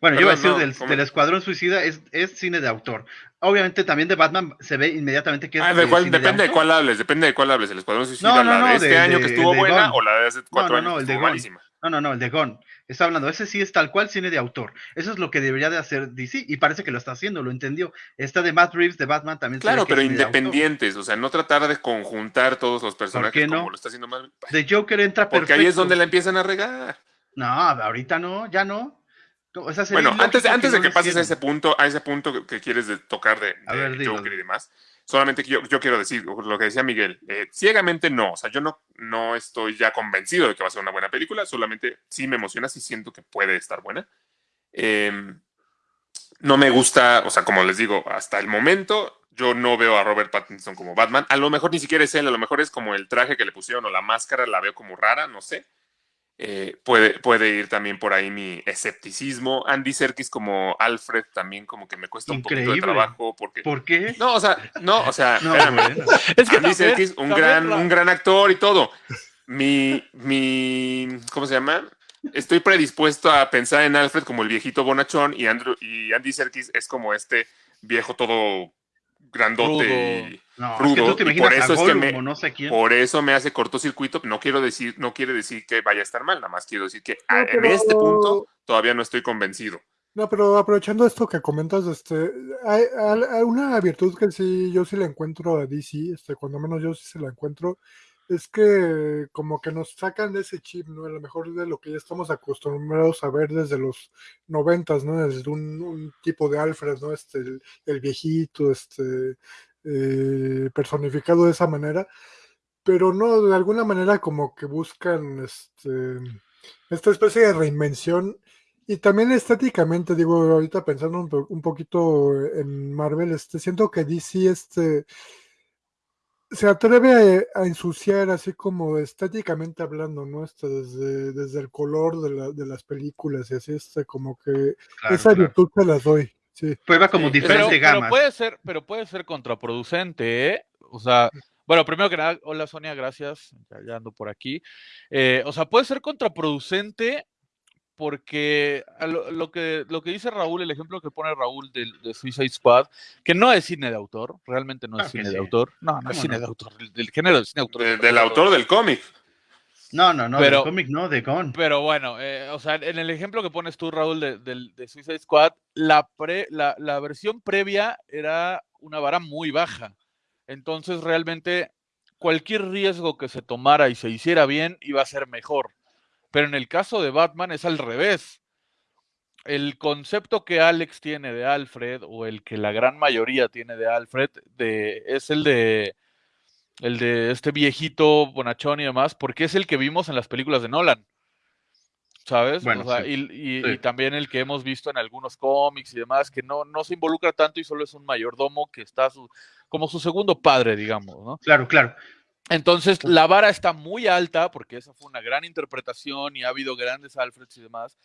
Bueno, yo iba a Perdón, decir no, del, del Escuadrón Suicida, es, es cine de autor. Obviamente también de Batman se ve inmediatamente que es Ah, de cuál- cine depende de autor. cuál hables, depende de cuál hables. El Escuadrón Suicida, No, no, la de no, este de- año de- que estuvo de buena o la de hace cuatro no, no, años el que de malísima. No, no, no, el de Gon. Está hablando, ese sí es tal cual cine de autor. Eso es lo que debería de hacer DC y parece que lo está haciendo, lo entendió. Esta de Matt Reeves de Batman también Claro, que pero de independientes, o sea, no tratar de conjuntar todos los personajes qué no? como lo está haciendo Marvel. The Joker entra Porque perfecto. ahí es donde la empiezan a regar. No, ahorita no, ya no. O sea, Bueno, antes, antes de no que lo pases a ese punto, a ese punto que, que quieres de- tocar de, A de ver, dilo, Joker y demás, solamente que yo, yo quiero decir lo que decía Miguel, eh, ciegamente no, o sea, yo no, no estoy ya convencido de que va a ser una buena película, solamente sí me emociona, sí siento que puede estar buena. Eh, no me gusta, o sea, como les digo, hasta el momento yo no veo a Robert Pattinson como Batman, a lo mejor ni siquiera es él, a lo mejor es como el traje que le pusieron o la máscara, la veo como rara, no sé. Eh, puede, puede ir también por ahí mi escepticismo. Andy Serkis como Alfred también como que me cuesta un poquito de trabajo porque... ¿Por qué? No, o sea, no, o sea, No, espérame. bueno. Es que Andy también- Serkis, un gran, Ra- un gran actor y todo. Mi, mi, ¿cómo se llama? Estoy predispuesto a pensar en Alfred como el viejito bonachón y, Andrew, y Andy Serkis es como este viejo todo grandote Rudo. y No, es rudo, que tú te y por eso a es que me- no sé quién. por eso me hace cortocircuito. No quiero decir, no quiere decir que vaya a estar mal, nada más quiero decir que No, a- en este punto todavía no estoy convencido. No, pero aprovechando esto que comentas, este, hay, hay- hay una virtud que sí, yo sí la encuentro a DC, este, cuando menos yo sí se la encuentro, es que como que nos sacan de ese chip, ¿no? A lo mejor de lo que ya estamos acostumbrados a ver desde los noventas, ¿no? Desde un, un tipo de Alfred, ¿no? Este, el, viejito, este, eh, personificado de esa manera, pero no, de alguna manera como que buscan, este, esta especie de reinvención y también estéticamente, digo, ahorita pensando un, un poquito en Marvel, este, siento que DC este, se atreve a, a ensuciar así como estéticamente hablando, ¿no? Este, desde, desde el color de, la- de las películas y así, este, como que Claro, esa claro. virtud se las doy, sí. Prueba como Sí, Pero, diferente pero gama. puede ser, pero puede ser contraproducente, ¿eh? O sea, bueno, primero que nada, hola Sonia, gracias. Ya, ya ando por aquí. Eh, o sea, puede ser contraproducente porque lo, lo que, lo que dice Raúl, el ejemplo que pone Raúl de, de Suicide Squad, que no es cine de autor, realmente no es Claro cine de autor. No, no es ¿Cómo cine no? de autor, del, del género del cine de autor. De- del autor del cómic. No, no, no, Pero- del cómic no, de Gon. Pero bueno, eh, o sea, en el ejemplo que pones tú, Raúl, de, del- de Suicide Squad, la, pre- la, la versión previa era una vara muy baja. Entonces, realmente, cualquier riesgo que se tomara y se hiciera bien iba a ser mejor. Pero en el caso de Batman es al revés. El concepto que Alex tiene de Alfred, o el que la gran mayoría tiene de Alfred, de, es el de el de este viejito bonachón y demás, porque es el que vimos en las películas de Nolan. ¿Sabes? Bueno, O sea, sí. y, y- Sí. y también el que hemos visto en algunos cómics y demás, que no, no se involucra tanto y solo es un mayordomo que está su- como su segundo padre, digamos, ¿no? Claro, claro. Entonces, la vara está muy alta porque esa fue una gran interpretación y ha habido grandes Alfreds y demás.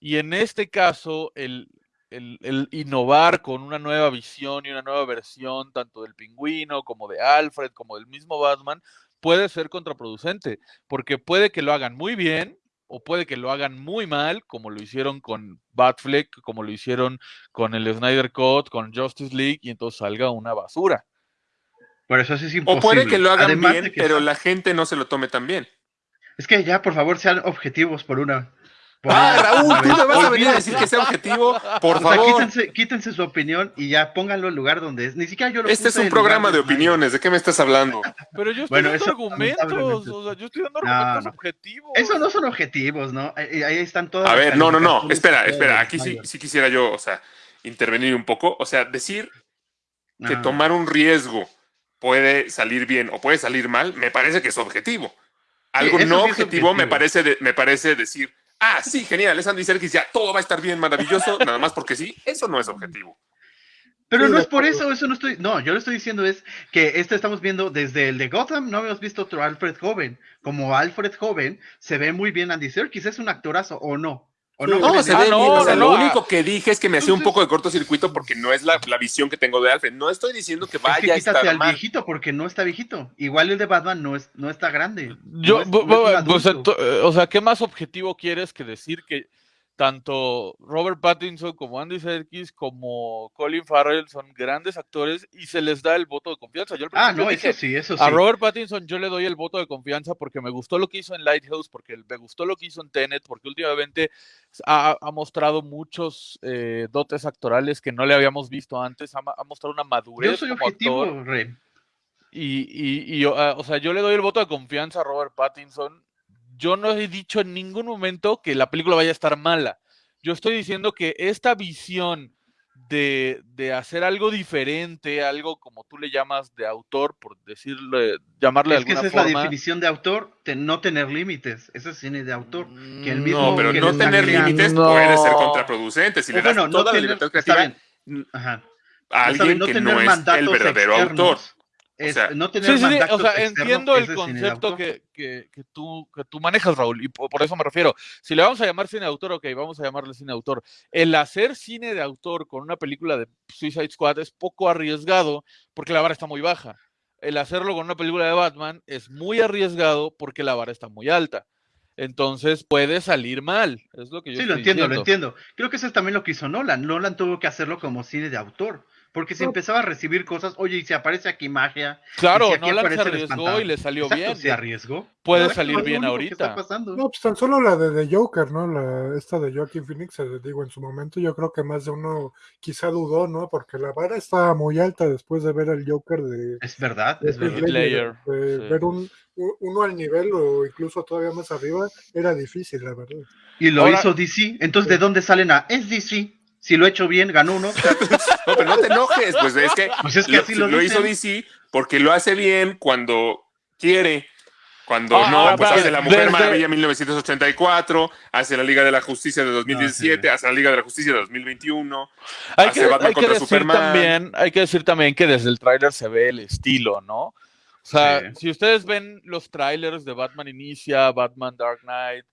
Y en este caso, el, el- el innovar con una nueva visión y una nueva versión, tanto del pingüino como de Alfred, como del mismo Batman, puede ser contraproducente, porque puede que lo hagan muy bien o puede que lo hagan muy mal, como lo hicieron con Batfleck, como lo hicieron con el Snyder Cut, con Justice League, y entonces salga una basura. Por eso es O imposible. puede que lo hagan Además bien, pero la gente no se lo tome tan bien. Es que ya, por favor, sean objetivos por una. por Ah, una- Raúl, tú me vas a venir a decir que sea objetivo, por O sea, favor. quítense, quítense su opinión y ya pónganlo en lugar donde es. Ni siquiera yo lo Este es un programa de opiniones, ¿de qué me estás hablando? Pero yo estoy Bueno, dando eso, argumentos, o sea, yo estoy dando No, argumentos no. objetivos. Eso no son objetivos, ¿no? Ahí, ahí están todas A ver, no, no, no, espera, espera, aquí sí, quisiera yo, o sea, intervenir un poco, o sea, decir que No. tomar un riesgo puede salir bien o puede salir mal, me parece que es objetivo. Algo no sí objetivo, me parece de- me parece decir, ah, sí, genial, es Andy Serkis, ya todo va a estar bien, maravilloso, nada más porque sí, eso no es objetivo. Pero no es por eso, eso no estoy, no, yo lo estoy diciendo es que este estamos viendo desde el de Gotham, no habíamos visto otro Alfred joven. Como Alfred joven, se ve muy bien Andy Serkis, es un actorazo, ¿o no? ¿O Sí. no? Se ve Ah, no, bien, o sea, no, lo no, único que dije es que me hacía un poco de cortocircuito porque no es la, la visión que tengo de Alfred. No estoy diciendo que Es vaya que a quítate estar al mal. viejito porque no está viejito. Igual el de Batman no es, no está grande. Yo, no es- no es o sea, ¿qué más objetivo quieres que decir que tanto Robert Pattinson como Andy Serkis como Colin Farrell son grandes actores y se les da el voto de confianza? Yo Ah, no, dije, eso sí, eso sí. A Robert Pattinson yo le doy el voto de confianza porque me gustó lo que hizo en Lighthouse, porque me gustó lo que hizo en Tenet, porque últimamente ha, ha mostrado muchos eh, dotes actorales que no le habíamos visto antes, ha, mostrado una madurez Yo soy como objetivo, actor. Rey. Y, y, y, ah, o sea, yo le doy el voto de confianza a Robert Pattinson. Yo no he dicho en ningún momento que la película vaya a estar mala. Yo estoy diciendo que esta visión de, de hacer algo diferente, algo como tú le llamas de autor, por decirle, llamarle de Es que esa alguna es la forma. definición de autor, de no tener límites. Eso es cine de autor. Que el Mm, mismo No, pero que no tener límites No. puede ser contraproducente. Si le das bueno, no toda la tener, libertad está creativa bien. Ajá. a alguien no que tener no es el verdadero externos. autor. Es sea, no tener Sí, sí, o sea, entiendo el concepto que, que, que tú, que tú manejas, Raúl, y por, por eso me refiero. Si le vamos a llamar cine de autor, ok, vamos a llamarle cine de autor. El hacer cine de autor con una película de Suicide Squad es poco arriesgado porque la vara está muy baja. El hacerlo con una película de Batman es muy arriesgado porque la vara está muy alta. Entonces puede salir mal, es lo que yo Sí, lo entiendo, lo entiendo. Creo que eso es también lo que hizo Nolan. Nolan tuvo que hacerlo como cine de autor. Porque si No. empezaba a recibir cosas, oye, y si aparece aquí magia. Claro, y si aquí Nolan se arriesgó y le salió Exacto, bien. Se arriesgó. Puede Exacto, salir bien ahorita. pasando. No, pues tan solo la de The Joker, ¿no? La, esta de Joaquin Phoenix, eh, digo, en su momento yo creo que más de uno quizá dudó, ¿no? Porque la vara estaba muy alta después de ver el Joker de, Es verdad, de es verdad. De sí. Ver un, uno al nivel o incluso todavía más arriba era difícil, la verdad. Y lo Ahora- hizo DC. Entonces, ¿de dónde salen a? Es DC. Si lo he hecho bien, ganó uno. No, pero no te enojes, pues es que, Pues es que lo, así lo lo hizo. DC porque lo hace bien cuando quiere. Cuando Ah, no, ahora, pues hace La Mujer desde- Maravilla 1984, hace la Liga de la Justicia de 2017, Ah, hace la Liga de la Justicia de 2021. Hay hace que, Batman hay que contra decir Superman. también, hay que decir también que desde el tráiler se ve el estilo, ¿no? O sea, Sí. si ustedes ven los trailers de Batman Inicia, Batman Dark Knight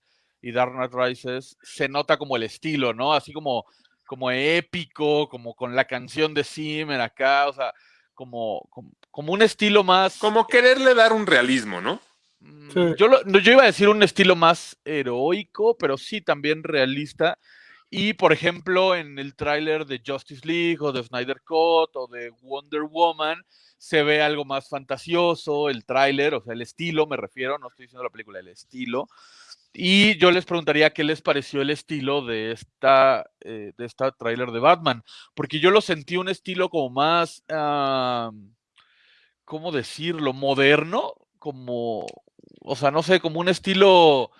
y Dark Knight Rises, se nota como el estilo, ¿no? Así como, como épico, como con la canción de Zimmer acá, o sea, como, como, como un estilo más. Como quererle dar un realismo, ¿no? Mm, Sí. Yo, lo- yo iba a decir un estilo más heroico, pero sí también realista. Y por ejemplo, en el tráiler de Justice League o de Snyder Cut o de Wonder Woman, se ve algo más fantasioso, el tráiler, o sea, el estilo, me refiero, no estoy diciendo la película, el estilo. Y yo les preguntaría qué les pareció el estilo de esta, eh, de esta de Batman, porque yo lo sentí un estilo como más, ah, ¿cómo decirlo? Moderno, como, o sea, no sé, como un estilo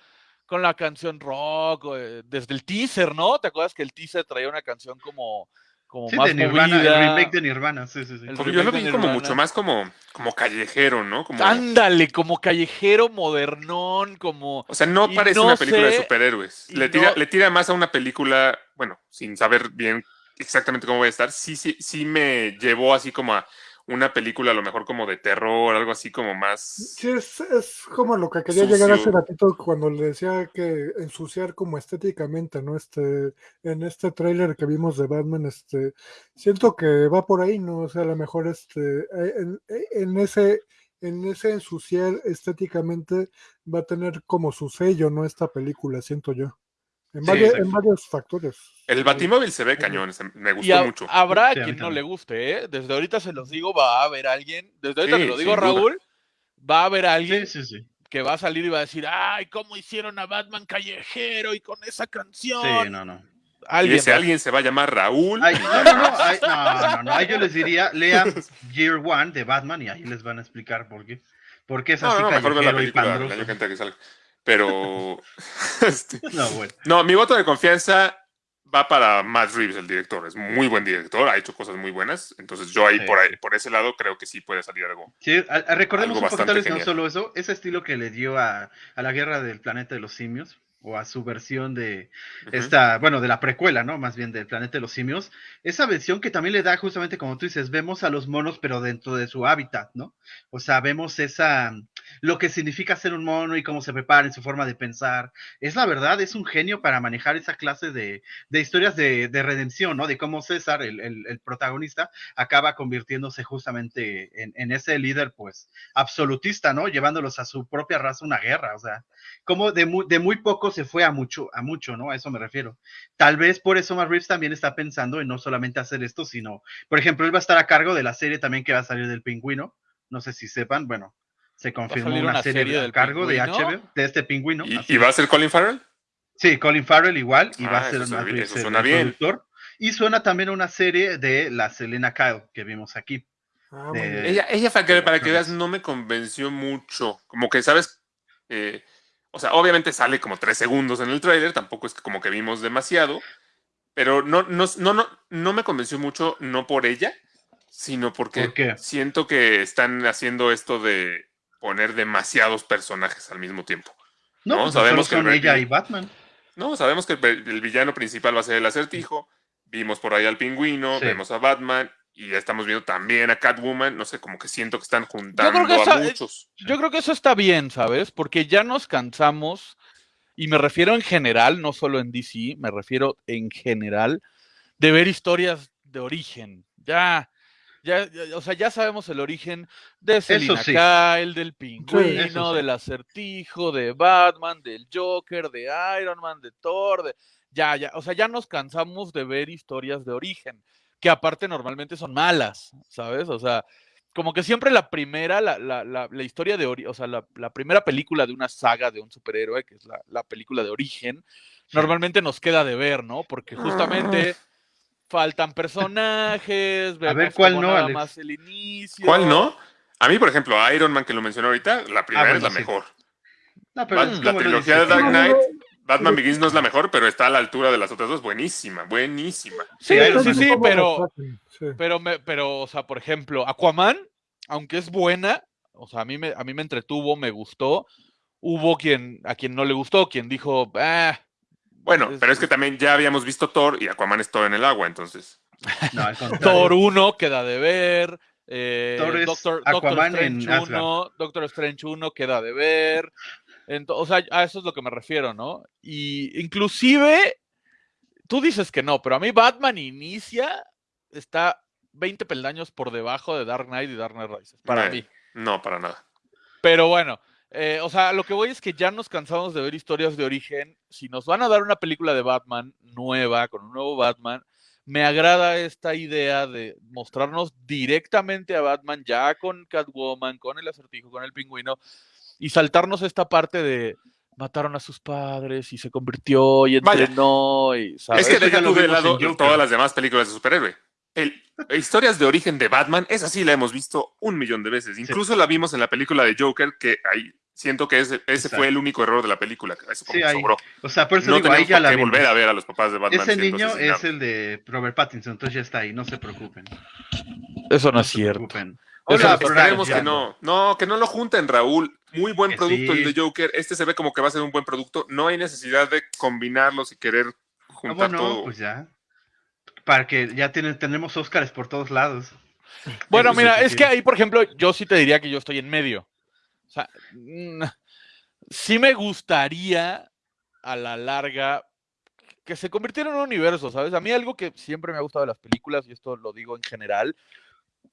con la canción rock, eh, desde el teaser, ¿no? ¿Te acuerdas que el teaser traía una canción como, como Sí, más de Nirvana, movida? el remake de Nirvana. Sí, sí, sí. El Porque yo lo vi como mucho más como, como callejero, ¿no? Como, Ándale, como callejero modernón, como... o sea, no y parece no una película de superhéroes. Le tira, no- le tira más a una película, bueno, sin saber bien exactamente cómo va a estar. Sí, sí, sí me llevó así como a una película a lo mejor como de terror, algo así como más... Sí, es, es como lo que quería llegar hace Sucio. ratito cuando le decía que ensuciar como estéticamente, ¿no? Este, en este tráiler que vimos de Batman, este, siento que va por ahí, ¿no? O sea, a lo mejor este, eh, en, en ese, en ese ensuciar estéticamente va a tener como su sello, ¿no? Esta película, siento yo. En, Sí, varios, exacto. en varios factores. El Batimóvil se ve cañón, se- me Y gustó mucho. habrá Sí, quien no le guste, ¿eh? Desde ahorita se los digo, va a haber alguien, desde ahorita Sí, te lo digo, duda. Raúl, va a haber alguien Sí, sí, sí. que va a salir y va a decir, ay, ¿cómo hicieron a Batman callejero y con esa canción? Sí, no, no. Y ese va- alguien se va a llamar Raúl. Ay, no, no, no, ay, no, no, no, ahí yo les diría, lean Year One de Batman y ahí les van a explicar por qué. ¿Por qué es No, así no, mejor ver la película que salga. Pero... este, No, bueno. No, mi voto de confianza va para Matt Reeves, el director. Es muy buen director, ha hecho cosas muy buenas. Entonces yo ahí Sí. por ahí, por ese lado creo que sí puede salir algo. Sí, a- a- recordemos Algo un poquito, bastante tal vez no solo eso, ese estilo que le dio a, a la guerra del planeta de los simios, o a su versión de esta, bueno, de la precuela, ¿no? Más bien del planeta de los simios, esa versión que también le da justamente como tú dices, vemos a los monos pero dentro de su hábitat, ¿no? O sea, vemos esa, lo que significa ser un mono y cómo se prepara en su forma de pensar. Es la verdad, es un genio para manejar esa clase de, de historias de, de redención, ¿no? De cómo César, el, el- protagonista, acaba convirtiéndose justamente en, en ese líder, pues, absolutista, ¿no? Llevándolos a su propia raza una guerra, o sea, como de muy, de muy poco se fue a mucho, a mucho, ¿no? A eso me refiero. Tal vez por eso Matt Reeves también está pensando en no solamente hacer esto, sino, por ejemplo, él va a estar a cargo de la serie también que va a salir del pingüino. No sé si sepan, bueno, se confirmó una, una serie, serie a del cargo de? HBO, de este pingüino. ¿Y, va a ser Colin Farrell? Sí, Colin Farrell igual, y va Ah, a ser suena bien, suena productor. Y suena también una serie de la Selena Kyle que vimos aquí. Ah, de-. Ella, ella para, que, para que veas, no me convenció mucho. Como que, ¿sabes? Eh, o sea, obviamente sale como tres segundos en el tráiler, tampoco es que como que vimos demasiado, pero no, no, no, no, no me convenció mucho, no por ella, sino porque siento que están haciendo esto de poner demasiados personajes al mismo tiempo. No, No, pues sabemos que son el ella y Batman. No, sabemos que el, el villano principal va a ser el acertijo, vimos por ahí al pingüino, Sí. vemos a Batman, y ya estamos viendo también a Catwoman, no sé, como que siento que están juntando creo que a esa- muchos. Yo creo que eso está bien, ¿sabes? Porque ya nos cansamos, y me refiero en general, no solo en DC, me refiero en general, de ver historias de origen. Ya, ya, ya, o sea, ya sabemos el origen de Selina sí. Kyle, del pingüino, sí. del acertijo, de Batman, del Joker, de Iron Man, de Thor, de... Ya, ya, o sea, ya nos cansamos de ver historias de origen, que aparte normalmente son malas, ¿sabes? O sea, como que siempre la primera, la, la, la, la historia de origen, o sea, la, primera película de una saga de un superhéroe, que es la, la película de origen, normalmente nos queda de ver, ¿no? Porque justamente faltan personajes, vemos ver, ¿cuál no, nada Alex? más el inicio. ¿Cuál no? A mí, por ejemplo, Iron Man, que lo mencionó ahorita, la primera Ah, bueno, es la sí. mejor. No, pero Bat- es la trilogía de Dark. Knight, Batman Begins no es la mejor, pero está a la altura de las otras dos. Buenísima, buenísima. Sí, sí, sí, pero, pero, me, pero, o sea, por ejemplo, Aquaman, aunque es buena, o sea, a mí me, a mí me entretuvo, me gustó. Hubo quien, a quien no le gustó, quien dijo, ah, Bueno, Es- pero es que también ya habíamos visto Thor y Aquaman es Thor en el agua, entonces. No, al. Thor 1 queda de ver. Eh, Thor es Doctor, Doctor Aquaman en Strange 1, Doctor Strange 1 queda de ver. Ento- o sea, a eso es lo que me refiero, ¿no? Y inclusive, tú dices que no, pero a mí Batman inicia, está 20 peldaños por debajo de Dark Knight y Dark Knight Rises, para Eh, mí. No, para nada. Pero bueno, eh, o sea, lo que voy es que ya nos cansamos de ver historias de origen. Si nos van a dar una película de Batman nueva, con un nuevo Batman, me agrada esta idea de mostrarnos directamente a Batman ya con Catwoman, con el acertijo, con el pingüino, y saltarnos esta parte de mataron a sus padres y se convirtió y Vaya. entrenó y ¿sabes? Es que deja tú de lado todas las demás películas de superhéroe. El, historias de origen de Batman, esa sí la hemos visto un millón de veces. Incluso la vimos en la película de Joker, que ahí siento que ese, ese Exacto. fue el único error de la película. Eso como Sí, ahí. sobró. O sea, por eso No digo, ahí ya la vimos. volver a ver a los papás de Batman. Ese niño es el de Robert Pattinson, entonces ya está ahí, no se preocupen. Eso no No es se cierto. preocupen. Hola, esperemos que no. No, que no lo junten, Raúl. Muy buen Que producto sí. el de Joker. Este se ve como que va a ser un buen producto. No hay necesidad de combinarlos y querer Ah, juntar bueno, todo. pues ya. Para que ya tienen, tenemos Óscares por todos lados. Bueno, mira, es que ahí, por ejemplo, yo sí te diría que yo estoy en medio. O sea, mm, sí me gustaría a la larga que se convirtiera en un universo, ¿sabes? A mí algo que siempre me ha gustado de las películas, y esto lo digo en general,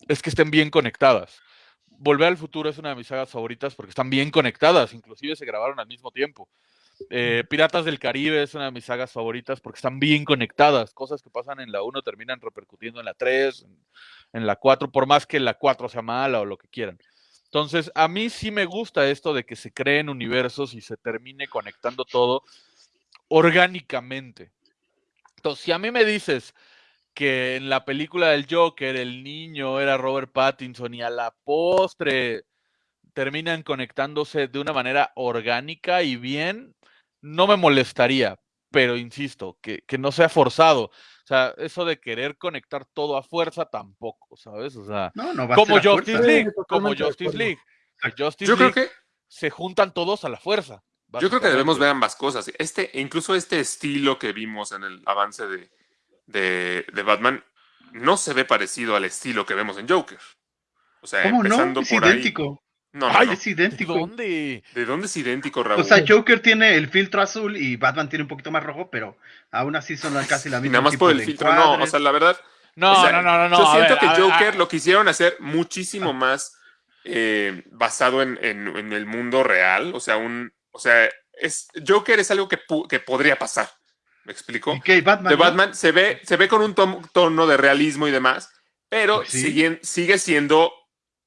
es que estén bien conectadas. Volver al futuro es una de mis sagas favoritas porque están bien conectadas, inclusive se grabaron al mismo tiempo. Eh, Piratas del Caribe es una de mis sagas favoritas porque están bien conectadas. Cosas que pasan en la 1 terminan repercutiendo en la 3, en, la 4, por más que la 4 sea mala o lo que quieran. Entonces, a mí sí me gusta esto de que se creen universos y se termine conectando todo orgánicamente. Entonces, si a mí me dices que en la película del Joker el niño era Robert Pattinson y a la postre terminan conectándose de una manera orgánica y bien, no me molestaría, pero insisto, que, que no sea forzado. O sea, eso de querer conectar todo a fuerza tampoco, ¿sabes? O sea, No, no va como a ser a Justice fuerza. League, Sí, como Justice. League. Que Justice Yo creo que se juntan todos a la fuerza. Yo creo que debemos ver ambas cosas. Este, incluso este estilo que vimos en el avance de, de, de Batman no se ve parecido al estilo que vemos en Joker. O sea, ¿Cómo no? Es por idéntico. ahí. No, no, Ay, no. Es idéntico. ¿Dónde? ¿De dónde es idéntico, Raúl? O sea, Joker tiene el filtro azul y Batman tiene un poquito más rojo, pero aún así son casi la Y misma. nada más por el filtro, no. O sea, la verdad, No, o sea, no, no, no, no. yo siento ver, que ver, Joker lo quisieron hacer muchísimo más eh, basado en, en- en el mundo real. O sea, un, o sea, es Joker es algo que, que podría pasar. ¿Me explico? ¿Y qué? Batman. de no? Batman se ve, se ve con un tono de realismo y demás, pero Pues sí. siguen- sigue siendo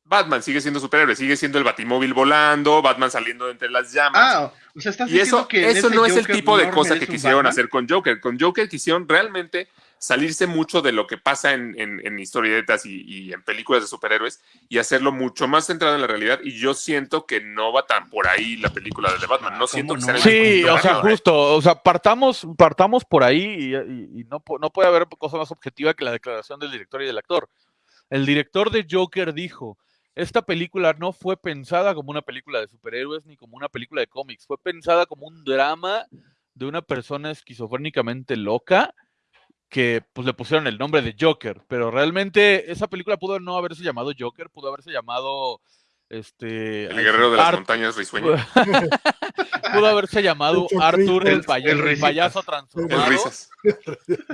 Batman, sigue siendo superhéroe, sigue siendo el batimóvil volando, Batman saliendo de entre las llamas. Ah, o sea, estás y diciendo eso, que eso no es el tipo de cosa que quisieron Batman. hacer con Joker. Con Joker quisieron realmente salirse mucho de lo que pasa en, en- en historietas y, y en películas de superhéroes y hacerlo mucho más centrado en la realidad. Y yo siento que no va tan por ahí la película de The Batman. No ¿Cómo siento que no? sea el Sí, o sea, ¿eh? justo, o sea, partamos, partamos por ahí y, y- y no, no puede haber cosa más objetiva que la declaración del director y del actor. El director de Joker dijo, esta película no fue pensada como una película de superhéroes ni como una película de cómics, fue pensada como un drama de una persona esquizofrénicamente loca que pues le pusieron el nombre de Joker, pero realmente esa película pudo no haberse llamado Joker, pudo haberse llamado este El guerrero de las Art- montañas risueñas. pudo haberse llamado El Arthur el, el- el el payaso El transformado risas.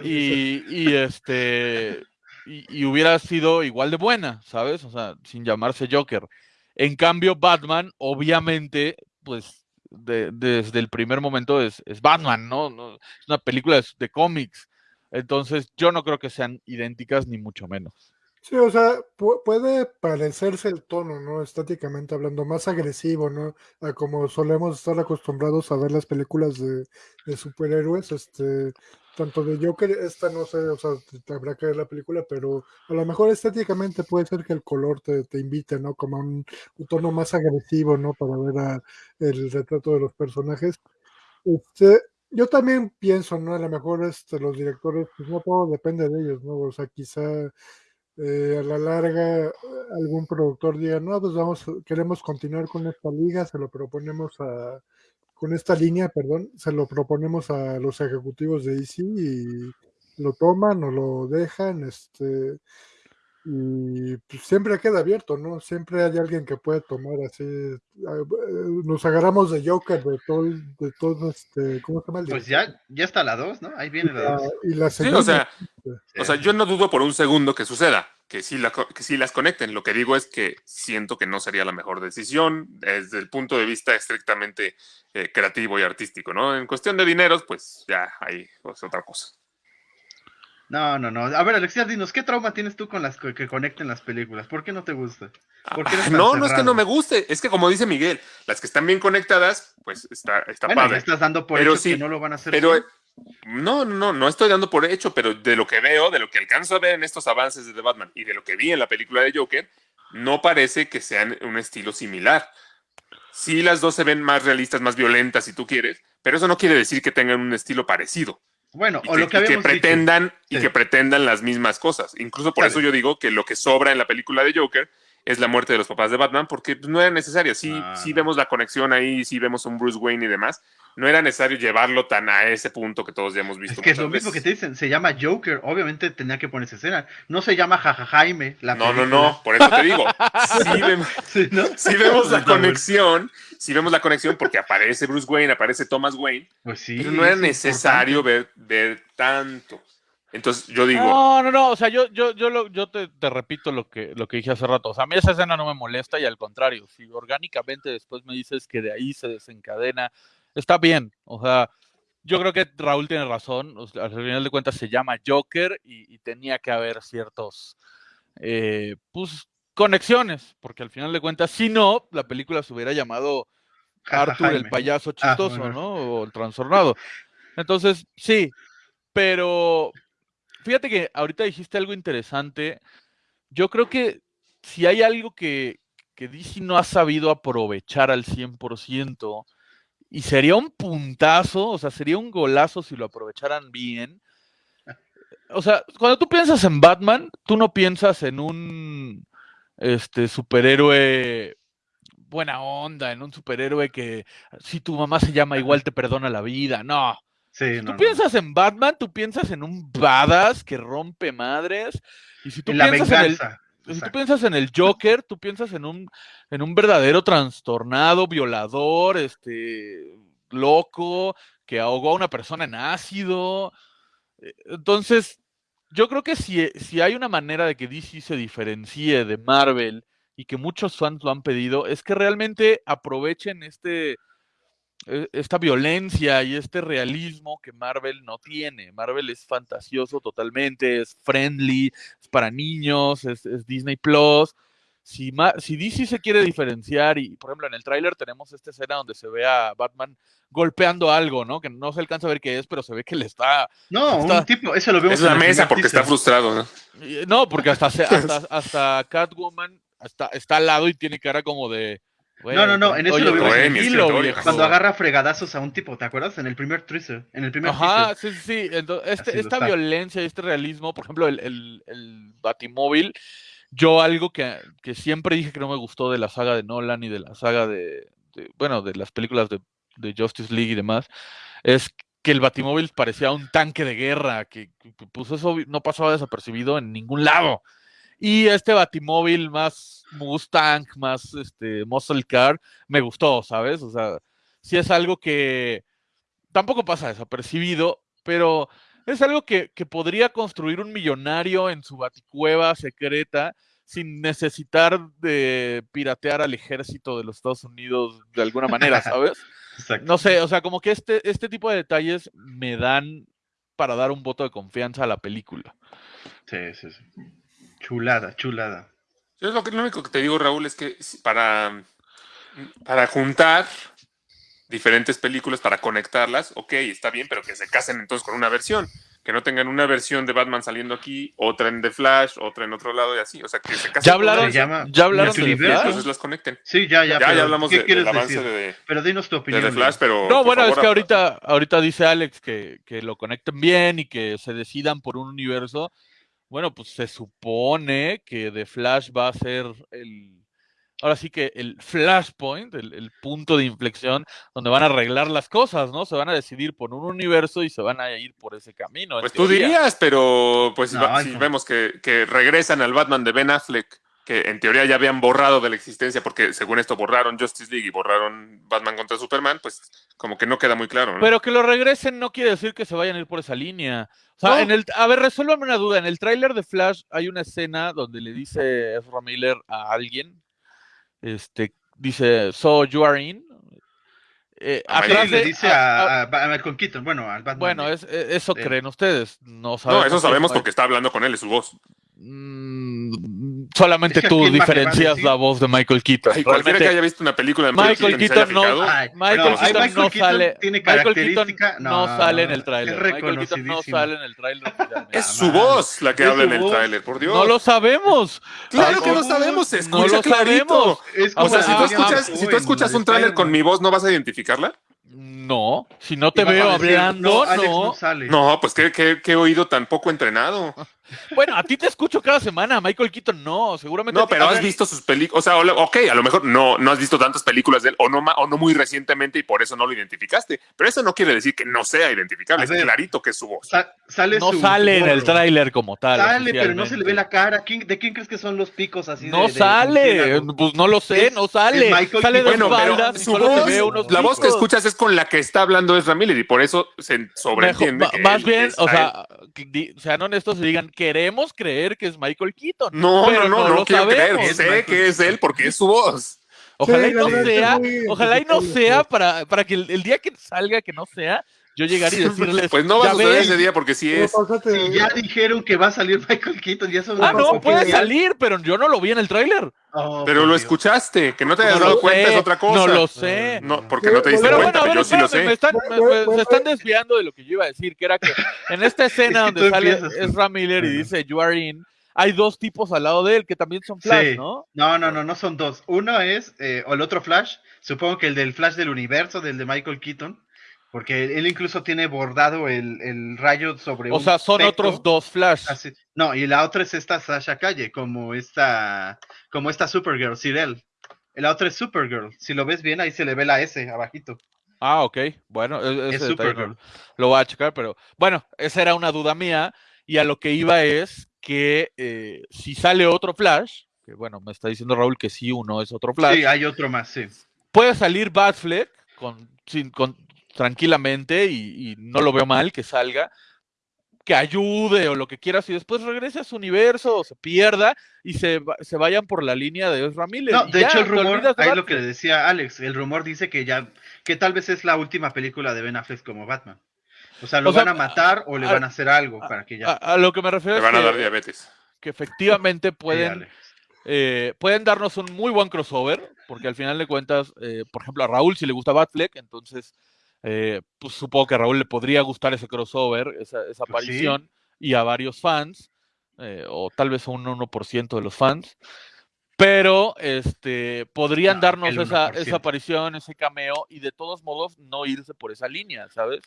y, y este y, hubiera sido igual de buena, ¿sabes? O sea, sin llamarse Joker. En cambio, Batman, obviamente, pues de- desde el primer momento es, Batman, ¿no? Es una película de, cómics. Entonces, yo no creo que sean idénticas, ni mucho menos. Sí, o sea, pu- puede parecerse el tono, ¿no? Estáticamente hablando, más agresivo, ¿no? Como solemos estar acostumbrados a ver las películas de, de superhéroes, este, tanto de Joker, esta no sé, o sea, te- habrá que ver la película, pero a lo mejor estéticamente puede ser que el color te, te invite, ¿no? Como a un, tono más agresivo, ¿no? Para ver el retrato de los personajes. Este, yo también pienso, ¿no? A lo mejor este, los directores, pues no todo depende de ellos, ¿no? O sea, quizá eh, a la larga algún productor diga, no, pues vamos, queremos continuar con esta liga, se lo proponemos a, con esta línea, perdón, se lo proponemos a los ejecutivos de DC y lo toman o lo dejan, este, y pues, siempre queda abierto, ¿no? Siempre hay alguien que puede tomar así, ah, eh, nos agarramos de Joker, de todo, de todo este, ¿cómo se llama? el Pues ya, ya está la 2, ¿no? Ahí Y viene la la, 2. y la Sí, segunda, o sea, Sí. o sea, yo no dudo por un segundo que suceda, que sí, la, que sí las conecten. Lo que digo es que siento que no sería la mejor decisión desde el punto de vista estrictamente eh, creativo y artístico, ¿no? En cuestión de dineros, pues ya ahí es otra cosa. No, no, no. A ver, Alexia, dinos, ¿qué trauma tienes tú con las que, que conecten las películas? ¿Por qué no te gusta? ¿Por qué eres Ah, no, no es que no me guste, es que como dice Miguel, las que están bien conectadas, pues está, está Bueno, ya padre. estás dando por Pero sí, que no lo van a hacer. Pero bien. No, no, no estoy dando por hecho, pero de lo que veo, de lo que alcanzo a ver en estos avances de The Batman y de lo que vi en la película de Joker, no parece que sean un estilo similar. Sí, las dos se ven más realistas, más violentas, si tú quieres, pero eso no quiere decir que tengan un estilo parecido. Bueno, Y o que, lo que y que habíamos dicho. pretendan y Sí. que pretendan las mismas cosas. Incluso por eso yo digo que lo que sobra en la película de Joker es la muerte de los papás de Batman, porque no era necesario. Sí, sí no. vemos la conexión ahí, sí vemos un Bruce Wayne y demás. No era necesario llevarlo tan a ese punto que todos ya hemos visto. Es que es lo mismo que te dicen, se llama Joker, obviamente tenía que poner esa escena. No se llama Jaja Jaime, la No, no, película. no, por eso te digo. Sí vemos, Sí, ¿no? sí vemos la conexión, sí vemos la conexión porque aparece Bruce Wayne, aparece Thomas Wayne, Pues sí. pero no era es necesario ver, ver tanto. Entonces yo digo, No, no, no. O sea, yo, yo, yo, lo- yo te, te repito lo que, lo que dije hace rato. O sea, a mí esa escena no me molesta y al contrario, si orgánicamente después me dices que de ahí se desencadena, está bien. O sea, yo creo que Raúl tiene razón. o sea, al final de cuentas se llama Joker y, y tenía que haber ciertos, eh, pues, conexiones, porque al final de cuentas, si no, la película se hubiera llamado Arthur el payaso Ah, chistoso, bueno. ¿no? O el trastornado. Entonces, sí, pero fíjate que ahorita dijiste algo interesante. Yo creo que si hay algo que, que DC no ha sabido aprovechar al 100%, y sería un puntazo, o sea, sería un golazo si lo aprovecharan bien. O sea, cuando tú piensas en Batman, tú no piensas en un este superhéroe buena onda, en un superhéroe que si tu mamá se llama igual te perdona la vida. No. Sí, Si no, tú no, no. piensas en Batman, tú piensas en un badass que rompe madres. Y si tú piensas en el, si tú piensas en el Joker, tú piensas en un, en un verdadero trastornado, violador, este, loco, que ahogó a una persona en ácido. Eh, Entonces, yo creo que si, si hay una manera de que DC se diferencie de Marvel y que muchos fans lo han pedido, es que realmente aprovechen este, e- esta violencia y este realismo que Marvel no tiene. Marvel es fantasioso totalmente, es friendly, es para niños, es, es Disney Plus. Si, Ma- si DC se quiere diferenciar, y por ejemplo en el tráiler tenemos esta escena donde se ve a Batman golpeando algo, ¿no? Que no se alcanza a ver qué es, pero se ve que le está. No, Está- un tipo, eso lo vemos es la mesa porque está frustrado. ¿no? No, porque hasta, hasta, hasta Catwoman está, está al lado y tiene cara como de. "Güey, No, no, no, en eso oye, lo vimos en el tranquilo, escritorio, viejo". Cuando agarra fregadazos a un tipo, ¿te acuerdas? En el primer teaser. En el primer Ajá, sí, sí, sí. Entonces, este- esta está. violencia y este realismo, por ejemplo, el, el, el Batimóvil, yo algo que, que siempre dije que no me gustó de la saga de Nolan y de la saga de, de- bueno, de las películas de, de Justice League y demás, es que el Batimóvil parecía un tanque de guerra, que, que, pues eso no pasaba desapercibido en ningún lado. Y este Batimóvil más Mustang, más este Muscle Car, me gustó, ¿sabes? O sea, sí es algo que tampoco pasa desapercibido, pero es algo que, que podría construir un millonario en su baticueva secreta sin necesitar de piratear al ejército de los Estados Unidos de alguna manera, ¿sabes? Exacto. No sé, o sea, como que este, este tipo de detalles me dan para dar un voto de confianza a la película. Sí, sí, sí. Chulada, chulada. Yo lo, que, lo único que te digo, Raúl, es que para, para juntar diferentes películas, para conectarlas, ok, está bien, pero que se casen entonces con una versión. Que no tengan una versión de Batman saliendo aquí, otra en The Flash, otra en otro lado y así. O sea, que se casen ¿Ya con hablaron, una Se llama ¿ya hablaron de The. Flash? entonces las conecten. Sí, ya, ya. Ya, pero ya hablamos ¿Qué de- quieres del avance decir? de, Pero dinos tu de opinión. The Flash, pero. No, bueno, es favor, que ahorita, ahorita dice Alex que, que lo conecten bien y que se decidan por un universo. Bueno, pues se supone que The Flash va a ser el. Ahora sí que el flashpoint, el, el punto de inflexión donde van a arreglar las cosas, ¿no? Se van a decidir por un universo y se van a ir por ese camino. Pues tú dirías, pero pues si No, va- ay, si no. vemos que, que regresan al Batman de Ben Affleck, que en teoría ya habían borrado de la existencia, porque según esto borraron Justice League y borraron Batman contra Superman, pues como que no queda muy claro, ¿no? Pero que lo regresen no quiere decir que se vayan a ir por esa línea. O sea, No. en el, a ver, resuélvame una duda. En el tráiler de Flash hay una escena donde le dice Ezra Miller a alguien, este, dice, so you are in. Eh, A Sí, atrás le dice a- a- a, Michael Keaton, bueno, al Batman. bueno, de- es, e- eso creen ustedes. No sabemos. no, eso sabemos porque está hablando con él, es su voz. Mm, solamente Es que ¿a tú diferencias la voz de Michael Keaton. Ay, cualquiera que haya visto una película de Michael Keaton no- Ay, Michael no, Keaton Michael no Keaton sale. tiene Michael Keaton no, No, sale en no, el tráiler. es Michael Keaton no sale en el tráiler. es su voz la que habla en el tráiler, por Dios. No lo sabemos. claro que lo ¿cómo? sabemos, se No escucha lo clarito. sabemos. Es O sea, si tú escuchas, si tú escuchas en un tráiler con mi voz, ¿no vas a identificarla? No, si no te veo decir, hablando, no, Alex no. no sale. No, pues qué, qué, qué oído tan poco entrenado. Bueno, a ti te escucho cada semana, Michael Keaton no, seguramente. No, pero has ver, visto sus películas. O sea, ok, a lo mejor no, no has visto tantas películas de él, o no, o no muy recientemente, y por eso no lo identificaste. Pero eso no quiere decir que no sea identificable. Es clarito que es su voz. Sa- sale No su- sale su en el tráiler como tal. Sale, pero no se le ve la cara. ¿Quién- ¿De quién crees que son los picos así? No de- de sale, pues no lo sé, Es- no sale. sale de. Bueno, pero su solo voz, ve unos la voz que escuchas es con la que está hablando Ezra Miller, y por eso se sobreentiende. que más él bien, o sea, que sean honestos y digan, queremos creer que es Michael Keaton. No, pero no, no, no, lo quiero sabemos. creer. Sé que es él porque es su voz. Ojalá Sí, y no sea, ojalá y no sea para, para que el, el día que salga que no sea, yo llegar y decirles, Pues no va a "Ya suceder ves". ese día porque sí es. Si ya dijeron que va a salir Michael Keaton, ya son Ah, no, puede salir, pero yo no lo vi en el tráiler. Oh, Pero lo Dios. escuchaste, que no te hayas No dado lo cuenta sé, es otra cosa. No lo sé. No, porque no te diste Pero cuenta, bueno, ver, yo sí lo sé. me están, me- Bueno, me- bueno, se están bueno. desviando de lo que yo iba a decir, que era que en esta escena Es que donde sale. Ezra Miller y dice You are in, hay dos tipos al lado de él que también son Flash, Sí. ¿no? No, no, no, no son dos. Uno es, eh, o el otro Flash, supongo que el del Flash del universo, del de Michael Keaton, porque él incluso tiene bordado el, el rayo sobre O un sea, son otros dos Flash. Así- No, y la otra es esta Sasha Calle, como esta, como esta Supergirl, Sirel. La otra es Supergirl. Si lo ves bien, ahí se le ve la S abajito. Ah, ok. Bueno, e- Es Supergirl. lo voy a checar, pero bueno, esa era una duda mía y a lo que iba es que eh, si sale otro Flash, que bueno, me está diciendo Raúl que sí, uno es otro Flash, Sí, hay otro más, sí. puede salir Batfleck con, sin, con, tranquilamente y, y no lo veo mal que salga, que ayude o lo que quieras y después regrese a su universo o se pierda y se, se vayan por la línea de Ezra Miller. No, de ya, hecho el rumor, ahí lo que decía Alex, el rumor dice que ya, que tal vez es la última película de Ben Affleck como Batman. O sea, lo O sea, van a matar o le a- van a hacer algo a- para que A, ya. a lo que me refiero Le es van a que, dar diabetes. que efectivamente pueden eh, pueden darnos un muy buen crossover, porque al final de cuentas, eh, por ejemplo, a Raúl si le gusta Batfleck, entonces eh, pues supongo que a Raúl le podría gustar ese crossover, esa, esa Pues sí. aparición, y a varios fans, eh, o tal vez a un 1% de los fans, pero este podrían No, darnos esa, 1%. esa aparición, ese cameo, y de todos modos no irse por esa línea, ¿sabes?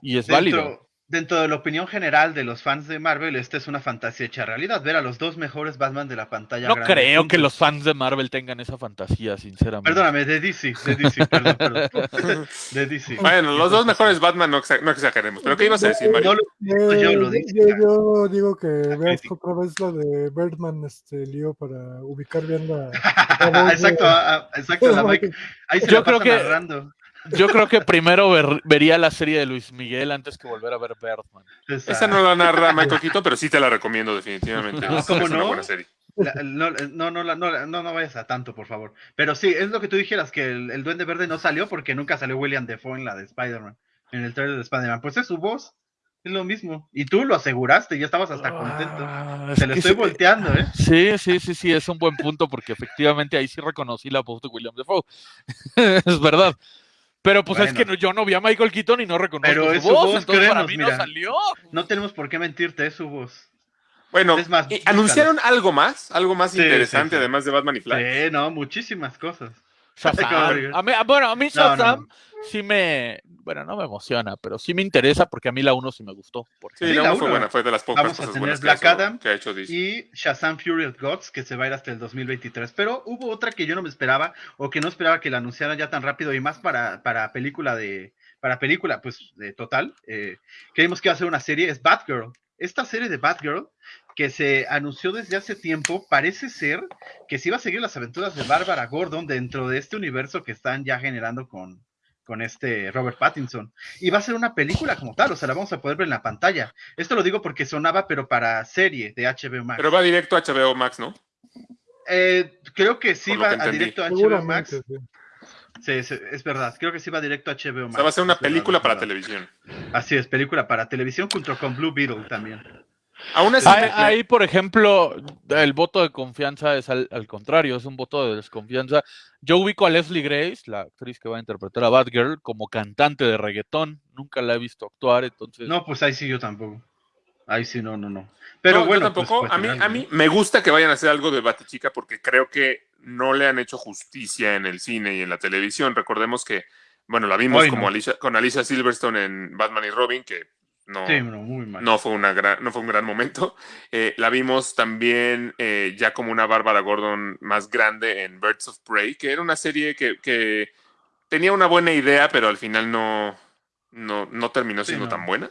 Y es válido. Dentro, de la opinión general de los fans de Marvel, esta es una fantasía hecha realidad. Ver a los dos mejores Batman de la pantalla. No grande creo que los fans de Marvel tengan esa fantasía, sinceramente. Perdóname, de DC, de DC, perdón, perdón. De DC. Bueno, los dos mejores Batman no, exa- no exageremos. ¿Pero qué ibas a decir, Mario? Lo- Eh, yo yo, lo dije. yo digo que veas otra vez la de Birdman, este lío para ubicar bien la. la voz exacto, de- ah, ah, exacto, la Mike. Ahí se Yo la creo que- narrando. Yo creo que primero ver- vería la serie de Luis Miguel antes que volver a ver Birdman. Esa- Esa no la narra Michael Keaton, pero sí te la recomiendo definitivamente. Ah, Es, ¿cómo es una no? buena serie. La- no, no, no, no, no, no vayas a tanto, por favor. Pero sí, es lo que tú dijeras, que el, el Duende Verde no salió porque nunca salió William Defoe en la de Spider-Man, en el trailer de Spider-Man. Pues es su voz, es lo mismo. Y tú lo aseguraste, ya estabas hasta contento. Ah, Se es lo estoy sí- volteando, ¿eh? Sí, sí, sí, sí, es un buen punto porque efectivamente ahí sí reconocí la voz de William Defoe. es verdad. Pero pues es que no- yo no vi a Michael Keaton y no reconozco Pero su es su voz, voz, entonces para mí mira. no salió. No tenemos por qué mentirte, es su voz. Bueno, Es más, ¿y búscalo. ¿anunciaron algo más? ¿Algo más Sí, interesante sí, sí. además de Batman y Flash? Sí, no, muchísimas cosas. Shazam. A mí, bueno, a mí No, no, Shazam no. sí me, bueno, no me emociona, pero sí me interesa porque a mí la 1 sí me gustó. por Sí, la la uno fue uno. buena, fue de las pocas Vamos a cosas tener buenas que, Black ha- Adam que ha hecho DC. y Shazam Fury of Gods, que se va a ir hasta el 2023. Pero hubo otra que yo no me esperaba, o que no esperaba que la anunciaran ya tan rápido, y más para, para película de, para película, pues, de total. Eh, creímos que iba a ser una serie, es Batgirl. Esta serie de Batgirl, que se anunció desde hace tiempo, parece ser que se iba a seguir las aventuras de Bárbara Gordon dentro de este universo que están ya generando con, con este Robert Pattinson. Y va a ser una película como tal, o sea, la vamos a poder ver en la pantalla. Esto lo digo porque sonaba, pero para serie de HBO Max. Pero va directo a HBO Max, ¿no? Eh, creo que sí Por va que a directo a HBO Max. Sí. Sí, sí, es verdad. Creo que sí va directo a HBO Max. O sea, va a ser una verdad, película para verdad. televisión. Así es, película para televisión junto con Blue Beetle también. Aún así, Ahí, me- me- ahí, por ejemplo, el voto de confianza es al, al contrario, es un voto de desconfianza. Yo ubico a Leslie Grace, la actriz que va a interpretar a Batgirl, como cantante de reggaetón. Nunca la he visto actuar, entonces. No, pues ahí sí yo tampoco. Ahí sí, no, no, no. Pero No, bueno, yo tampoco. pues, a, mí, a mí me gusta que vayan a hacer algo de Batichica porque creo que no le han hecho justicia en el cine y en la televisión. Recordemos que, bueno, la vimos Hoy como no. Alicia, con Alicia Silverstone en Batman y Robin, que no, ¿no? Sí, no, muy mal. no, fue, una gran, no fue un gran momento. Eh, la vimos también eh, ya como una Bárbara Gordon más grande en Birds of Prey, que era una serie que, que tenía una buena idea, pero al final no, no, no terminó siendo tan buena.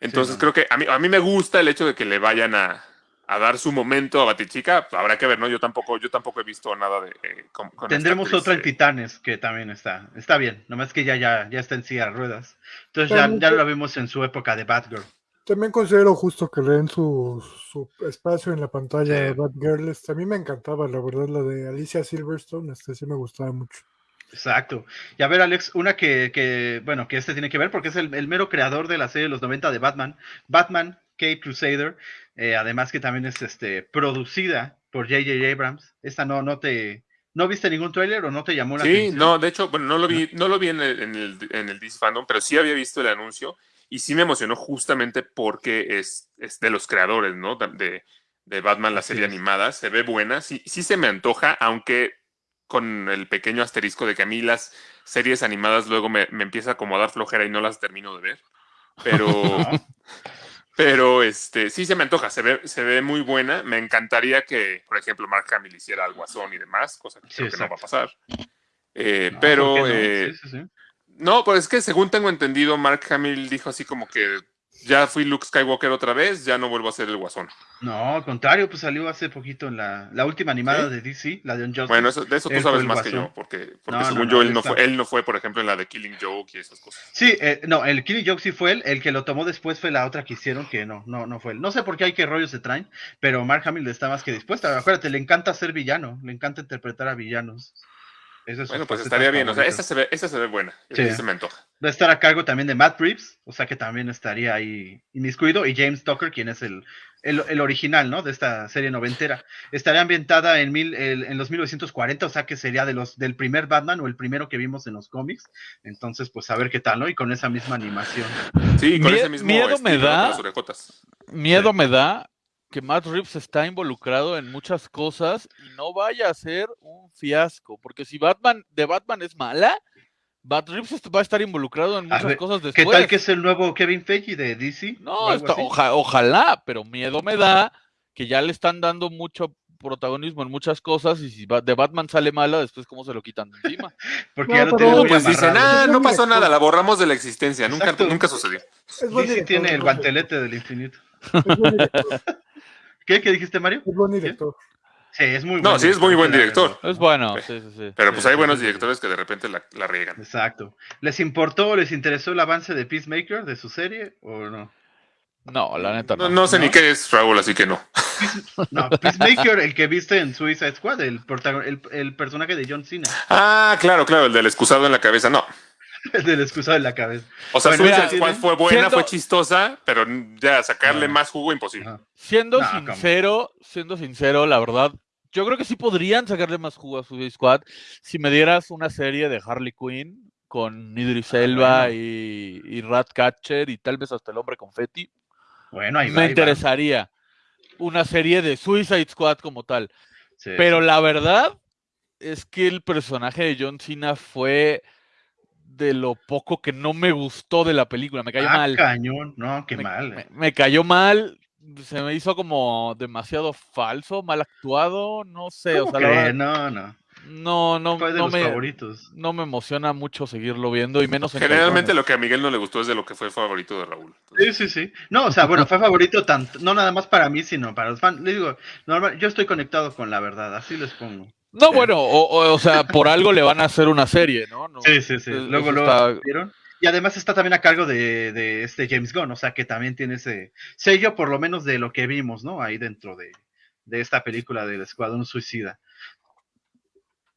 Entonces creo que a mí, a mí me gusta el hecho de que le vayan a, a dar su momento a Batichica. Habrá que ver, ¿no? Yo tampoco, yo tampoco he visto nada de... eh, con- con Tendremos otra en eh. Titanes, que también está, está bien, nomás que ya, ya, ya está en silla de ruedas. Entonces ya, ya lo vimos en su época de Batgirl. También considero justo que le den su, su espacio en la pantalla Sí. a Batgirl. Este, a mí me encantaba, la verdad, la de Alicia Silverstone. Este sí me gustaba mucho. Exacto. Y a ver, Alex, una que, que, bueno, que este tiene que ver porque es el, el mero creador de la serie de los 90 de Batman, Batman Cape Crusader, eh, además que también es este, producida por J.J. Abrams. Esta no, no te, ¿no viste ningún tráiler o no te llamó la Sí, atención? no, de hecho, bueno, no lo vi, no lo vi en el, en el, en el DC Fandom, pero sí había visto el anuncio y sí me emocionó justamente porque es, es de los creadores, ¿no? De, de Batman, la serie animada, se ve buena, sí, sí se me antoja, aunque con el pequeño asterisco de que a mí las series animadas luego me, me empieza como a dar flojera y no las termino de ver. Pero, pero este, sí se me antoja, se ve, se ve muy buena. Me encantaría que, por ejemplo, Mark Hamill hiciera al guasón y demás, cosa que Sí, creo que no va a exacto. pasar. Eh, No, pero ¿por qué no? eh, Sí, sí, no, pues es que según tengo entendido, Mark Hamill dijo así como que ya fui Luke Skywalker otra vez, ya no vuelvo a ser el guasón. No, al contrario, pues salió hace poquito en la, la última animada ¿Sí? de DC, la de Unjustice. Bueno, eso, de eso tú sabes más que yo, porque, porque No, según no, yo él no, fue, él no fue, por ejemplo, en la de Killing Joke y esas cosas. Sí, eh, no, el Killing Joke sí fue él, el que lo tomó después fue la otra que hicieron, que no, no, no fue él. No sé por qué hay que rollos se traen, pero Mark Hamill está más que dispuesta. Acuérdate, le encanta ser villano, le encanta interpretar a villanos. Esa es su Bueno, pues estaría bien, o sea, esa se ve, esa se ve buena, Sí. se me antoja. Va a estar a cargo también de Matt Reeves, o sea que también estaría ahí inmiscuido, y James Tucker, quien es el, el, el original, ¿no? De esta serie noventera. Estaría ambientada en, mil, el- en los 1940, o sea que sería de los del primer Batman o el primero que vimos en los cómics. Entonces, pues a ver qué tal, ¿no? Y con esa misma animación. Sí, con Mie- ese mismo miedo me da. Con las orejotas. Miedo Sí. me da que Matt Reeves está involucrado en muchas cosas y no vaya a ser un fiasco, porque si Batman de Batman es mala, Bad Reeves va a estar involucrado en muchas ver, cosas ¿Qué después. tal que es el nuevo Kevin Feige de DC? No, está- oja- ojalá, pero miedo me da que ya le están dando mucho protagonismo en muchas cosas y si de Batman sale mala, después cómo se lo quitan de encima. Porque No, ya lo Pues dicen, ah, no pasó nada, la borramos de la existencia. Nunca, Exacto. nunca sucedió. Es DC tiene el guantelete del infinito. director, es buen director, ¿Qué? ¿Qué dijiste, Mario? es buen director. Sí, es muy No, buen sí es muy buen director. Es bueno, sí, sí, sí. Pero Sí, pues hay sí, buenos sí, sí. directores que de repente la, la riegan. Exacto. ¿Les importó o les interesó el avance de Peacemaker de su serie o no? No, la neta No, no. no sé ¿no? ni qué es Raúl, así que no. No, Peacemaker, el que viste en Suicide Squad, el, el personaje de John Cena, Ah, claro, claro, el del excusado en la cabeza, no. El del excusado en la cabeza. O sea, Bueno, mira, Squad fue buena, siendo- fue chistosa, pero ya sacarle Ah. más jugo imposible. Ajá. Siendo No, come. sincero, siendo sincero, la verdad, yo creo que sí podrían sacarle más jugo a Suicide Squad si me dieras una serie de Harley Quinn con Idris Ah, Elba bueno. y, y Ratcatcher y tal vez hasta el hombre confetti. Bueno, ahí va. me ahí va. interesaría una serie de Suicide Squad como tal. Sí, Pero sí. la verdad es que el personaje de John Cena fue de lo poco que no me gustó de la película. Me cayó Ah, mal. cañón, no, qué me, mal. me- eh. me cayó mal. Se me hizo como demasiado falso, mal actuado. No sé, o ¿Cómo sea, verdad, No, no. no, no, Fue de no los me, favoritos. no me emociona mucho seguirlo viendo y menos en Generalmente lo que a Miguel no le gustó es de lo que fue favorito de Raúl. Sí, sí, sí. No, o sea, bueno, fue favorito tanto, no nada más para mí, sino para los fans. Les digo, normal, yo estoy conectado con la verdad, así les pongo. No, bueno, o, o- o sea, por algo le van a hacer una serie, ¿no? No, Sí, sí, sí. Luego lo está- vieron. Y además está también a cargo de, de este James Gunn, o sea que también tiene ese sello, por lo menos de lo que vimos, ¿no? Ahí dentro de, de esta película del Escuadrón Suicida.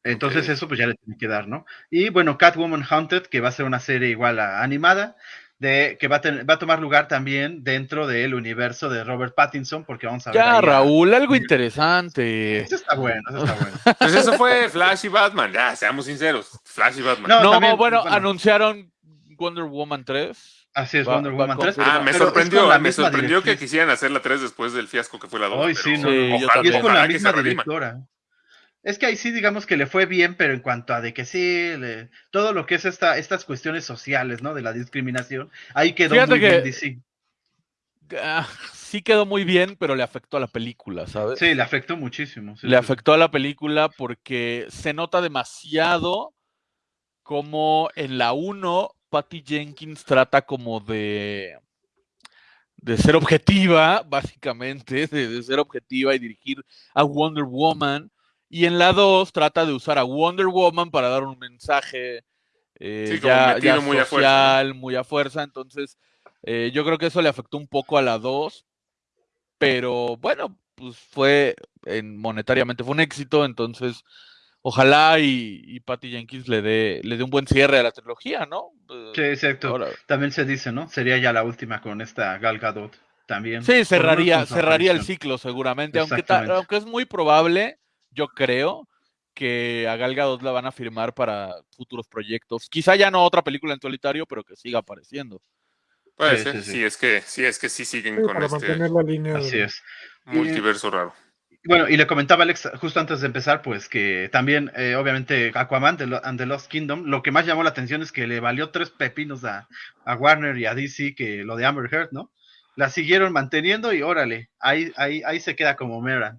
Entonces eso pues ya le tiene que dar, ¿no? Y bueno, Catwoman Haunted, que va a ser una serie igual a animada, de, que va a, tener- va a tomar lugar también dentro del universo de Robert Pattinson, porque vamos a ver. ahí Ya, a- Raúl, algo interesante. Eso está bueno, eso está bueno. Pues eso fue Flash y Batman, ya, seamos sinceros. Flash y Batman. No, No, también, bueno, bueno. anunciaron Wonder Woman 3. Así es, Va- Wonder Woman con- 3. Ah, me sorprendió, me sorprendió que quisieran hacer la 3 después del fiasco que fue la 2. Ay, pero sí, no, Sí, ojalá, Y es también. con la misma directora. Es que ahí sí, digamos que le fue bien, pero en cuanto a de que sí, le- todo lo que es esta, estas cuestiones sociales, ¿no? De la discriminación, ahí quedó Fíjate muy que- bien DC. Ah, sí quedó muy bien, pero le afectó a la película, ¿sabes? Sí, le afectó muchísimo. sí, le sí, afectó a la película porque se nota demasiado como en la 1 Patty Jenkins trata como de de ser objetiva, básicamente, de, de ser objetiva y dirigir a Wonder Woman. Y en la 2 trata de usar a Wonder Woman para dar un mensaje eh, Sí, ya, muy a fuerza, social, muy a fuerza. Entonces, eh, yo creo que eso le afectó un poco a la 2. Pero bueno, pues fue en, monetariamente fue un éxito. Entonces, ojalá y, y Patty Jenkins le dé, le dé un buen cierre a la trilogía, ¿no? Eh, Sí, exacto. ahora- También se dice, ¿no? Sería ya la última con esta Gal Gadot también. Sí, cerraría, cerraría el ciclo seguramente, aunque, ta- aunque es muy probable, yo creo, que a Gal Gadot la van a firmar para futuros proyectos. Quizá ya no otra película en solitario, pero que siga apareciendo. Puede Sí, ser, sí, sí. sí, es que sí, es que sí siguen Sí, con para este mantener la línea. Así de- es. multiverso raro. Bueno, y le comentaba Alex justo antes de empezar, pues que también, eh, obviamente, Aquaman de and the Lost Kingdom, lo que más llamó la atención es que le valió tres pepinos a, a Warner y a DC que lo de Amber Heard, ¿no? La siguieron manteniendo y órale, ahí, ahí, ahí se queda como Mera.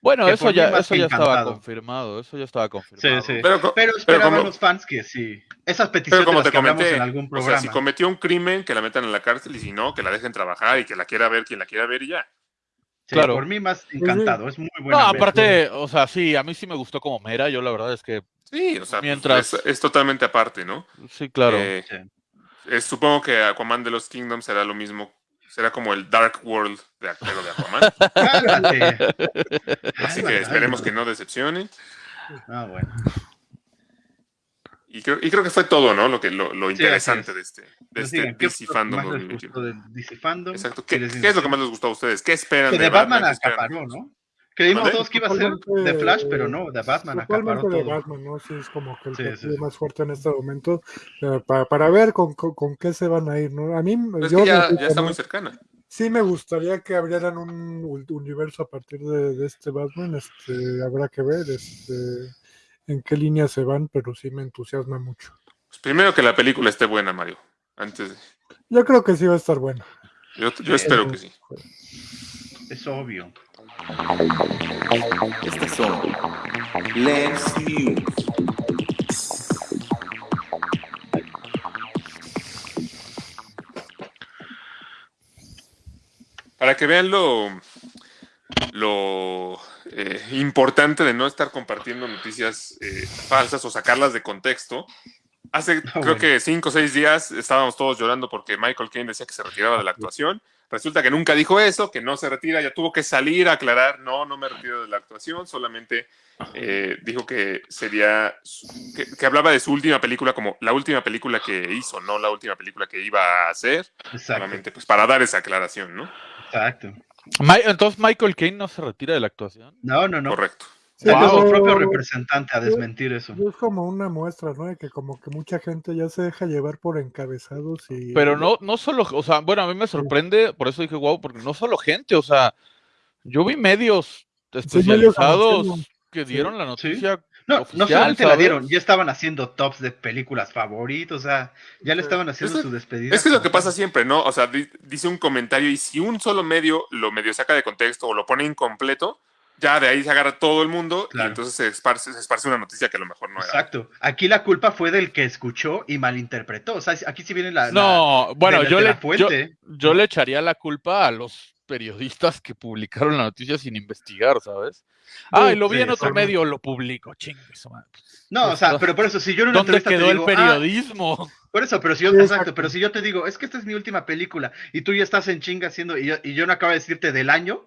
Bueno, eso ya, eso ya estaba confirmado, eso ya estaba confirmado. sí. Pero, co- Pero pero esperaban como, los fans que sí. Esas pero peticiones como de las te que comenté, en algún o programa. sea, si cometió un crimen, que la metan en la cárcel y si no, que la dejen trabajar y que la quiera ver quien la quiera ver y ya. Sí, claro. Por mí más encantado, es muy No, buena. aparte, o sea, sí, a mí sí me gustó como Mera, yo la verdad es que, Sí, o sea, Mientras- es, es totalmente aparte, ¿no? sí, claro. Eh, Sí. eh, supongo que Aquaman de los Kingdoms será lo mismo, será como el Dark World de, pero de Aquaman. Así que esperemos que no decepcione. Ah, bueno. Y creo, y creo que fue todo, ¿no? Lo que lo, lo Sí, interesante de este, de Nos este digan, ¿qué DC fue lo que Fandom más les 2021. gustó del DC Fandom? Exacto. ¿Qué ¿Qué, les qué es lo que más les gustó a ustedes? ¿Qué esperan Que de de Batman ¿Qué esperan? acaparó, ¿no? Creímos ¿Mande? todos que iba a ser de Flash, pero no, de Batman Totalmente de todo. Batman, ¿no? Sí, es como que el Sí, partido sí. más fuerte en este momento. eh, para, para ver con, con, con qué se van a ir, ¿no? A mí, Es yo que ya, está muy cercana. sí me gustaría que abrieran un universo a partir de, de este Batman. Este, habrá que ver este, en qué línea se van, pero sí me entusiasma mucho. Primero que la película esté buena, Mario. Antes de- Yo creo que sí va a estar bueno. Yo, yo espero que sí. Es obvio. Estas son Lens News. Para que vean lo, lo eh, importante de no estar compartiendo noticias eh, falsas o sacarlas de contexto. Hace creo bueno. que cinco o seis días estábamos todos llorando porque Michael Caine decía que se retiraba de la actuación. Resulta que nunca dijo eso, que no se retira, ya tuvo que salir a aclarar, no, no me retiro de la actuación, solamente eh, dijo que sería, que, que hablaba de su última película como la última película que hizo, no la última película que iba a hacer, Exacto. solamente pues para dar esa aclaración, ¿no? Exacto. Entonces Michael Caine no se retira de la actuación. No, no, no. Correcto. Sí, Salió su pero- propio representante a desmentir eso. Es como una muestra, ¿no? De que como que mucha gente ya se deja llevar por encabezados y... Pero no, no solo, o sea, bueno, a mí me sorprende, por eso dije wow, porque no solo gente, o sea, yo vi medios especializados que dieron la noticia. No, no oficial, solamente la dieron, ya estaban haciendo tops de películas favoritos, o sea, ya le estaban haciendo Es- su despedida. Es que es lo que pasa siempre, ¿no? O sea, di- dice un comentario y si un solo medio lo medio saca de contexto o lo pone incompleto, ya de ahí se agarra todo el mundo Claro. y entonces se esparce, se esparce una noticia que a lo mejor no era. Exacto. Aquí la culpa fue del que escuchó y malinterpretó. O sea, aquí sí viene la. la- No, bueno, de la- yo le, la fuente. yo, yo le echaría la culpa a los periodistas que publicaron la noticia sin investigar, ¿sabes? Ay, lo vi sí, en otro exacto. medio, lo publico, chingue. No, o sea, pero por eso, si yo en una ¿Dónde te quedó el ah, periodismo? por eso, pero si yo, Sí, exacto, exacto. pero si yo te digo, es que esta es mi última película y tú ya estás en chinga haciendo, y yo, y yo no acabo de decirte del año,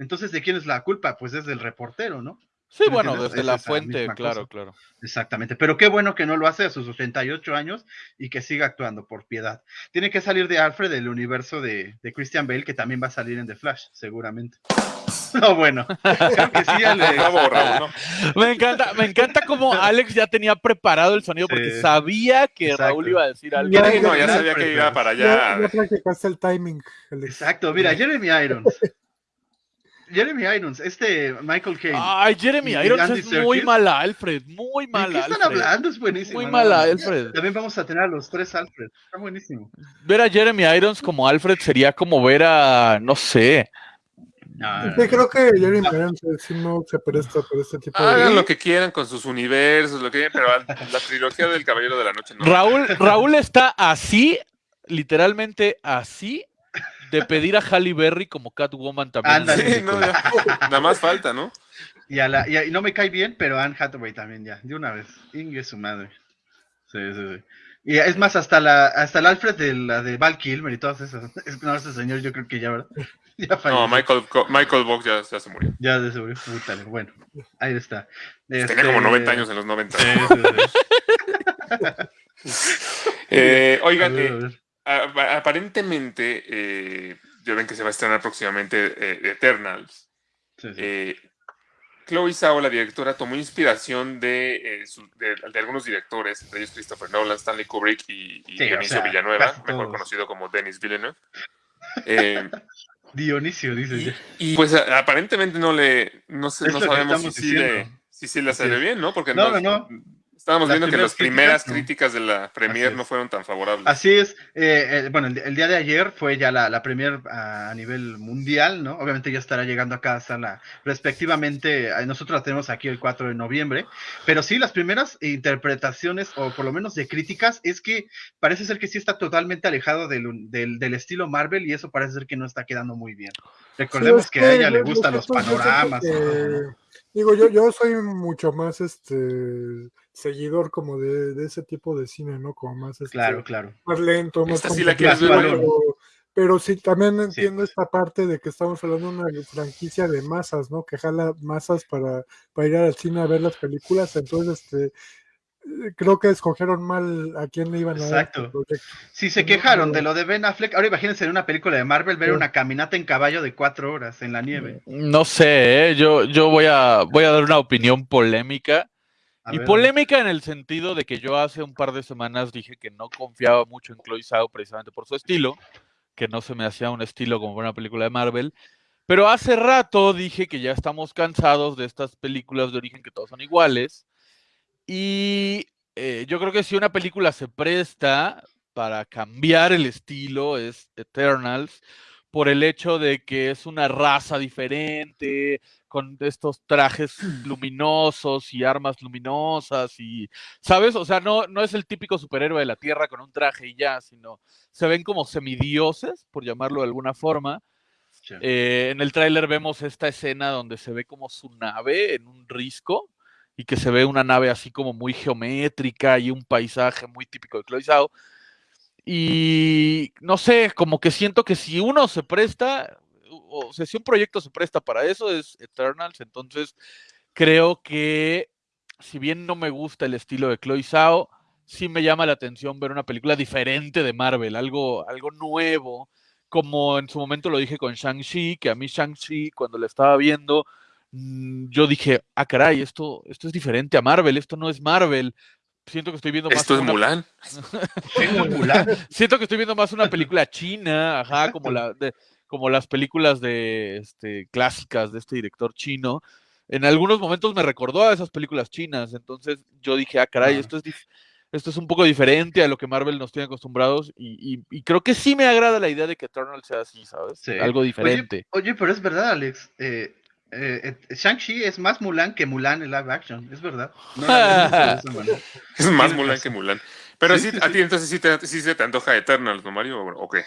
entonces ¿de quién es la culpa? Pues es del reportero, ¿no? Sí, ¿me bueno, entiendes? desde Es la fuente, claro, cosa. claro. Exactamente, pero qué bueno que no lo hace a sus 88 años y que siga actuando por piedad. Tiene que salir de Alfred del universo de, de Christian Bale, que también va a salir en The Flash, seguramente. No, bueno, creo que sí, Alex. Bravo, bravo, ¿no? Me encanta, me encanta como Alex ya tenía preparado el sonido porque Sí. sabía que Exacto. Raúl iba a decir algo. Ya, Sí, no, ya ya, sabía que iba para Ya, allá. ya practicaste el timing, Alex. Exacto, mira, Jeremy Irons. Jeremy Irons, este Michael Caine. Ay, Jeremy ¿Y Irons Andy es muy mala, Alfred, muy ¿De mala. qué están Alfred. hablando? Es buenísimo. Muy mala, no. Alfred. También vamos a tener a los tres Alfred. Está buenísimo. Ver a Jeremy Irons como Alfred sería como ver a, no sé, No, no, Sí, no. creo que Jeremy Irons sí no se presta por este tipo de... Hagan lo que quieran con sus universos, lo que quieran, pero la trilogía del Caballero de la Noche no. Raúl, Raúl está así, literalmente así, de pedir a Halle Berry como Catwoman también. Sí, no, ya. Nada más falta, ¿no? Y, a la, y, a- y no me cae bien, pero Anne Hathaway también ya, de una vez. Ingue su madre. Sí, sí, sí. Y es más, hasta la, hasta el Alfred de la de Val Kilmer y todas esas. Es que no, ese señor yo creo que ya, ¿verdad? Ya falleció. No, Michael, Michael Box ya, ya se murió. Ya de seguro. Pútale. Bueno, ahí está. Tenía Este- como 90 años en los 90. Sí, sí, sí. Eh, A oigan, ver, eh, a ver. a- aparentemente, eh, ya ven que se va a estrenar próximamente eh, Eternals. Sí, sí. Eh, Chloe Zhao, la directora, tomó inspiración de, eh, su- de- de algunos directores, entre ellos Christopher Nolan, Stanley Kubrick y, y Sí, o Dionisio sea, Villanueva, mejor todos. conocido como Denis Villeneuve. Dionisio, dice. y, y, pues aparentemente no le, no, sé, sabemos si sí, le, si sí le sale bien, ¿no? Porque no, estábamos Las viendo que las primeras primeras críticas, críticas de la premier no fueron tan favorables. Así es. eh, eh, bueno, el, el día de ayer fue ya la, la premier a, a nivel mundial, ¿no? Obviamente ya estará llegando acá a la respectivamente. eh, Nosotros la tenemos aquí el 4 de noviembre. Pero sí, las primeras interpretaciones, o por lo menos de críticas, es que parece ser que sí está totalmente alejado del, del, del estilo Marvel y eso parece ser que no está quedando muy bien. Recordemos Sí, es que a ella le gustan los panoramas. Digo, yo, yo soy mucho más este seguidor como de, de ese tipo de cine, ¿no? Como más este, Claro, claro. más lento, más Esta sí la quieres ver, contemplativo, pero, pero sí también Sí. entiendo esta parte de que estamos hablando de una franquicia de masas, ¿no? Que jala masas para, para ir al cine a ver las películas, entonces este eh, creo que escogieron mal a quién le iban a dar este Exacto. Si se No, quejaron de lo de Ben Affleck, ahora imagínense en una película de Marvel ver Sí. una caminata en caballo de cuatro horas en la nieve. No sé, ¿eh? yo, yo voy, a, voy a dar una opinión polémica. A y ver, polémica en el sentido de que yo hace un par de semanas dije que no confiaba mucho en Chloe Zhao precisamente por su estilo, que no se me hacía un estilo como una película de Marvel. Pero hace rato dije que ya estamos cansados de estas películas de origen que todos son iguales. Y eh, yo creo que si una película se presta para cambiar el estilo es Eternals por el hecho de que es una raza diferente, con estos trajes luminosos y armas luminosas y, ¿sabes? O sea, no, no es el típico superhéroe de la Tierra con un traje y ya, sino se ven como semidioses, por llamarlo de alguna forma. Sí. Eh, en el tráiler vemos esta escena donde se ve como su nave en un risco y que se ve una nave así como muy geométrica y un paisaje muy típico de Chloe Zhao. Y no sé, como que siento que si uno se presta, o sea, si un proyecto se presta para eso es Eternals, entonces creo que si bien no me gusta el estilo de Chloe Zhao, sí me llama la atención ver una película diferente de Marvel, algo, algo nuevo, como en su momento lo dije con Shang-Chi, que a mí Shang-Chi cuando la estaba viendo, mm, yo dije, ah, caray, esto, esto es diferente a Marvel, esto no es Marvel. Siento que estoy viendo más Esto es una- Mulan. Siento que estoy viendo más una película china, ajá, como la de, como las películas de este clásicas de este director chino. En algunos momentos me recordó a esas películas chinas, entonces yo dije, ah, caray, esto es esto es un poco diferente a lo que Marvel nos tiene acostumbrados y, y- y creo que sí me agrada la idea de que Eternal sea así, ¿sabes? Sí. Algo diferente. Oye, pero es verdad, Alex. Eh, eh, eh, Shang-Chi es más Mulan que Mulan en live action, es verdad. No. Es más Mulan que Mulan. Pero Sí, sí, sí, a ti entonces sí, te, sí se te antoja Eternals, ¿no, Mario? ¿O o qué?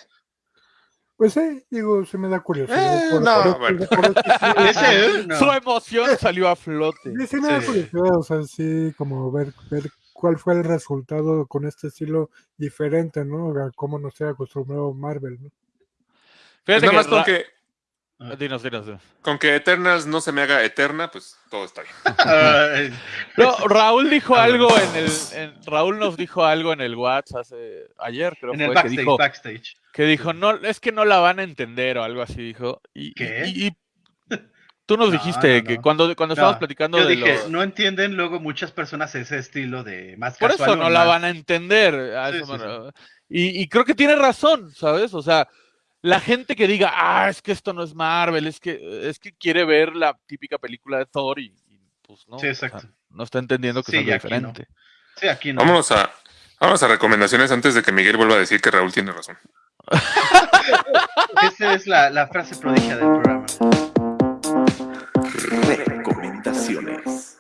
Pues sí, digo, se me da curiosidad. Eh, por- no, por- bueno. por- por- Ese, eh, no. Su emoción salió a flote. Sí, sí me da Sí. curiosidad, o sea, sí, como ver, ver cuál fue el resultado con este estilo diferente, ¿no? A cómo nos ha acostumbrado Marvel, ¿no? Pues Fíjate nada más con que, Dinos, dinos, dinos. con que Eternals no se me haga eterna, pues todo está bien. No, Raúl dijo A ver. algo en el. en- Raúl nos dijo algo en el WhatsApp hace, ayer, creo en fue, el que backstage, dijo, backstage. que dijo, no, es que no la van a entender o algo así, dijo. Y, ¿Qué? y- y tú nos No, dijiste no, que cuando, cuando estábamos platicando Yo de dije, lo- no entienden luego muchas personas ese estilo de más Por casual eso no la van a entender. a Sí, eso sí, me sí. re- Y, y creo que tiene razón, ¿sabes? O sea, la gente que diga, ah, es que esto no es Marvel, es que, es que quiere ver la típica película de Thor y, y, pues no. Sí, o sea, exacto. no está entendiendo que Sí, es aquí no. diferente. Sí, aquí no. Vámonos a, vámonos a recomendaciones antes de que Miguel vuelva a decir que Raúl tiene razón. Esa es la, la frase prodigia del programa. Recomendaciones.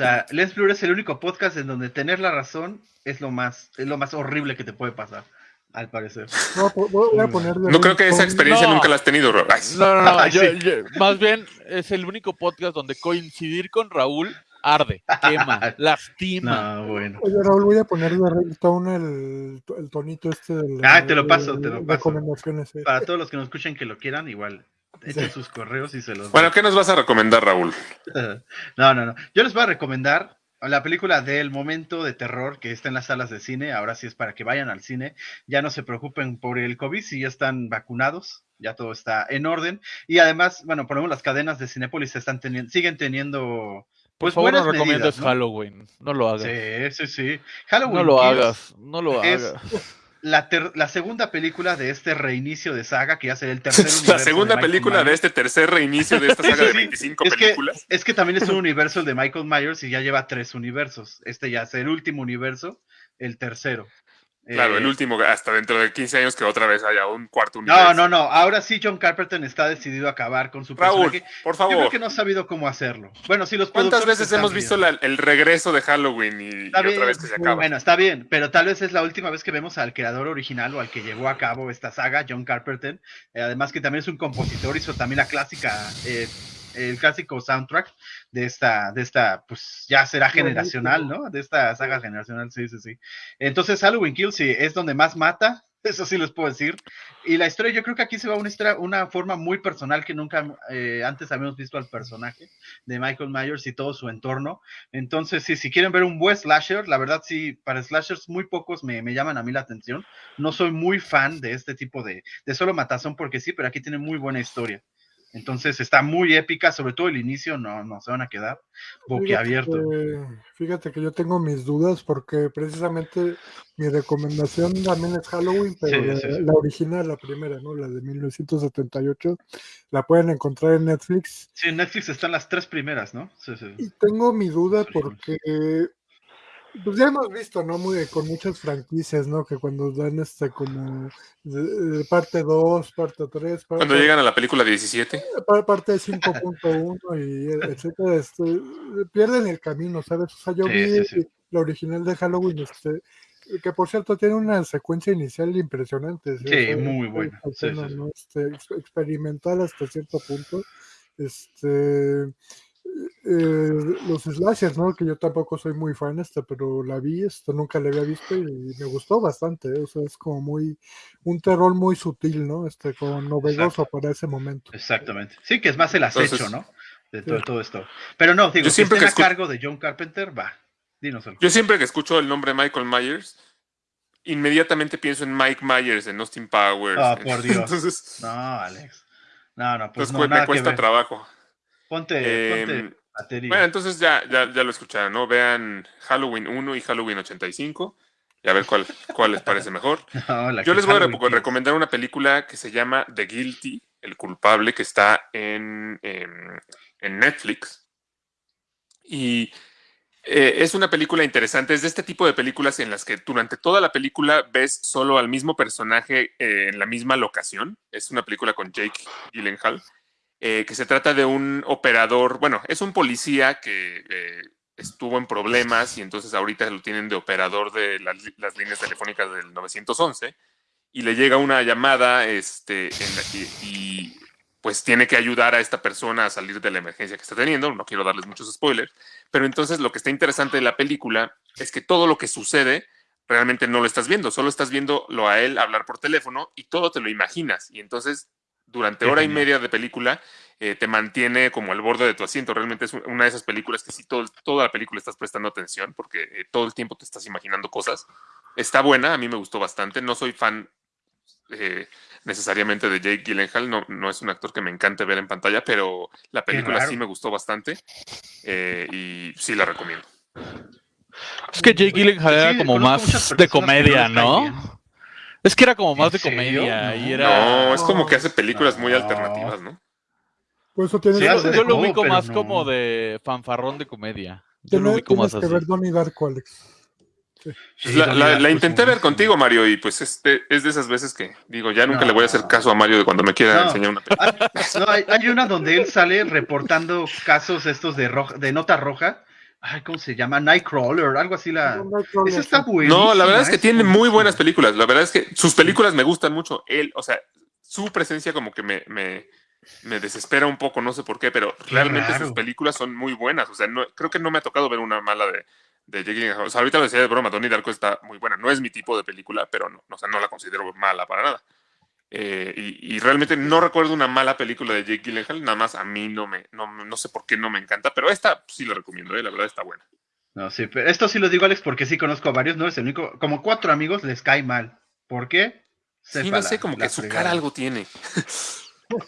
Sea, Let's Blur es el único podcast en donde tener la razón es lo más, es lo más horrible que te puede pasar, al parecer. A po- voy a poner de No creo que esa experiencia No. nunca la has tenido, Raúl. Ay, No, no, no. Ay, yo- sí. yo- más bien es el único podcast donde coincidir con Raúl arde, quema, lastima. No, bueno. Oye, Raúl, voy a poner de ringtone el, el tonito este del. Ah, te lo paso, te lo paso. Recomendaciones, eh. Para todos los que nos escuchen que lo quieran, igual echen sus correos y se los Bueno, ¿qué nos vas a recomendar, Raúl? No, no, no. Yo les voy a recomendar la película del momento de terror que está en las salas de cine. Ahora sí es para que vayan al cine. Ya no se preocupen por el COVID, si ya están vacunados, ya todo está en orden. Y además, bueno, por lo menos las cadenas de Cinépolis están teniendo, siguen teniendo Por pues favor, no medidas, ¿no? Halloween. No lo hagas. Sí, sí, sí. Halloween no lo Kills hagas. No lo es hagas. La, ter- la segunda película de este reinicio de saga, que ya será el tercer La universo segunda Michael película de este tercer reinicio de esta saga sí, de sí. 25 Es que, películas. es que también es un universo el de Michael Myers y ya lleva tres universos. Este ya es el último universo, el tercero. Claro, Eh, el último, hasta dentro de 15 años que otra vez haya un cuarto universo. No, no, no. Ahora sí, John Carpenter está decidido a acabar con su Raúl, personaje. por Yo creo favor. que no ha sabido cómo hacerlo. Bueno, sí, los ¿Cuántas veces hemos visto la- el regreso de Halloween y, otra bien, vez que se acaba? Bueno, está bien, pero tal vez es la última vez que vemos al creador original o al que llevó a cabo esta saga, John Carpenter. Eh, además que también es un compositor, hizo también la clásica, eh, el clásico soundtrack de esta, de esta, pues ya será generacional, ¿no? De esta saga generacional, sí, sí, sí. Entonces Halloween Kills sí, es donde más mata, eso sí les puedo decir. Y la historia, yo creo que aquí se va una historia, una forma muy personal que nunca eh, antes habíamos visto al personaje de Michael Myers y todo su entorno. Entonces, sí, si quieren ver un buen slasher, la verdad sí, para slashers muy pocos me, me llaman a mí la atención. No soy muy fan de este tipo de, de solo matazón porque sí, pero aquí tiene muy buena historia. Entonces está muy épica, sobre todo el inicio, no, no se van a quedar boquiabiertos. Fíjate, fíjate que yo tengo mis dudas porque precisamente mi recomendación también es Halloween, pero Sí, la, sí, sí. la original, la primera, ¿no? La de 1978, la pueden encontrar en Netflix. Sí, en Netflix están las tres primeras, ¿no? Sí, sí. Y tengo mi duda porque pues ya hemos visto, ¿no? Muy, con muchas franquicias, ¿no? Que cuando dan este como parte 2, parte 3, Cuando llegan a la película 17, pa- parte 5.1 y etcétera, este, pierden el camino, ¿sabes? O sea, yo Sí, vi sí, sí. la original de Halloween, este, que por cierto tiene una secuencia inicial impresionante. Sí, muy buena. Escena, sí, sí. ¿no? Este, ex- experimental hasta cierto punto. Este, eh, los slashers, ¿no? Que yo tampoco soy muy fan, este, pero la vi, esto nunca la había visto y me gustó bastante, ¿eh? o sea, es como muy, un terror muy sutil, ¿no? Este, como novedoso para ese momento. Exactamente. Sí, que es más el acecho, Entonces- ¿no? De todo, todo esto. Pero no, digo, Yo si siempre a que escu- cargo de John Carpenter, va. Dínoselo. yo siempre que escucho el nombre Michael Myers, inmediatamente pienso en Mike Myers, en Austin Powers. Ah, por Dios. Entonces, No, Alex. No, no, pues entonces no, nada me que cuesta ver. trabajo. Ponte, Em, ponte batería. Bueno, entonces ya, ya, ya lo escucharon, ¿no? Vean Halloween 1 y Halloween 85 y a ver cuál, cuál les parece mejor. No, Yo les voy a Halloween recomendar una película que se llama The Guilty, El culpable, que está en, en- en Netflix. Y eh, es una película interesante. Es de este tipo de películas en las que durante toda la película ves solo al mismo personaje eh, en la misma locación. Es una película con Jake Gyllenhaal, eh, que se trata de un operador, bueno, es un policía que eh, estuvo en problemas y entonces ahorita lo tienen de operador de las, líneas telefónicas del 911 y le llega una llamada este, y, pues tiene que ayudar a esta persona a salir de la emergencia que está teniendo. No quiero darles muchos spoilers, pero entonces lo que está interesante de la película es que todo lo que sucede realmente no lo estás viendo, solo estás viéndolo a él hablar por teléfono y todo te lo imaginas. Y entonces durante Qué hora y media de película eh, te mantiene como al borde de tu asiento. Realmente es una de esas películas que si todo, toda la película estás prestando atención porque eh, todo el tiempo te estás imaginando cosas. Está buena, a mí me gustó bastante. No soy fan eh, necesariamente de Jake Gyllenhaal, no, no es un actor que me encante ver en pantalla, pero la película sí me gustó bastante eh, y sí la recomiendo. Es que Jake Gyllenhaal era como más de comedia, ¿no? Es que era como más ¿En de serio? comedia y No. era... No, es como que hace películas muy No. alternativas, ¿no? Por eso tienes, Sí, que, hace ver, de Yo lo ubico más no. como de fanfarrón de comedia. Yo lo ubico más que así. ver Donnie Darko, Alex. Sí, la, intenté ver contigo, Mario, y pues este, es de esas veces que digo, ya nunca No. le voy a hacer caso a Mario de cuando me quiera No. enseñar una película. No, hay, hay una donde él sale reportando casos estos de roja, de nota roja. Ay, ¿cómo se llama? Nightcrawler, algo así la. Esa está buena. No, la verdad es que tiene muy buenas películas. La verdad es que sus películas me gustan mucho. Él, o sea, su presencia como que me, me, me desespera un poco, no sé por qué, pero realmente sus películas son muy buenas. O sea, no, creo que no me ha tocado ver una mala de, de Jake Gyllenhaal. O sea, ahorita lo decía de broma, Donnie Darko está muy buena. No es mi tipo de película, pero no, o sea, no la considero mala para nada. Eh, y, y realmente no recuerdo una mala película de Jake Gyllenhaal, nada más a mí no me, no, no sé por qué no me encanta, pero esta sí la recomiendo, eh, la verdad está buena. No, sí, pero esto sí lo digo, Alex, porque sí conozco a varios, no es el único. Como cuatro amigos les cae mal. ¿Por qué? Sí, no sé, la- como la que su cara algo tiene.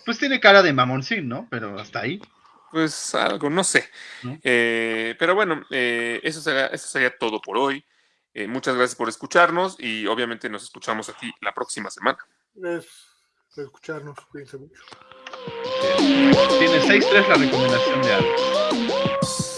Pues tiene cara de mamoncín, ¿no? Pero hasta ahí. Pues algo, no sé. ¿No? Eh, pero bueno, eh, eso, sería, eso sería todo por hoy. Eh, muchas gracias por escucharnos y obviamente nos escuchamos aquí la próxima semana es escucharnos. Cuídense mucho. Tiene 6-3 la recomendación de Alex.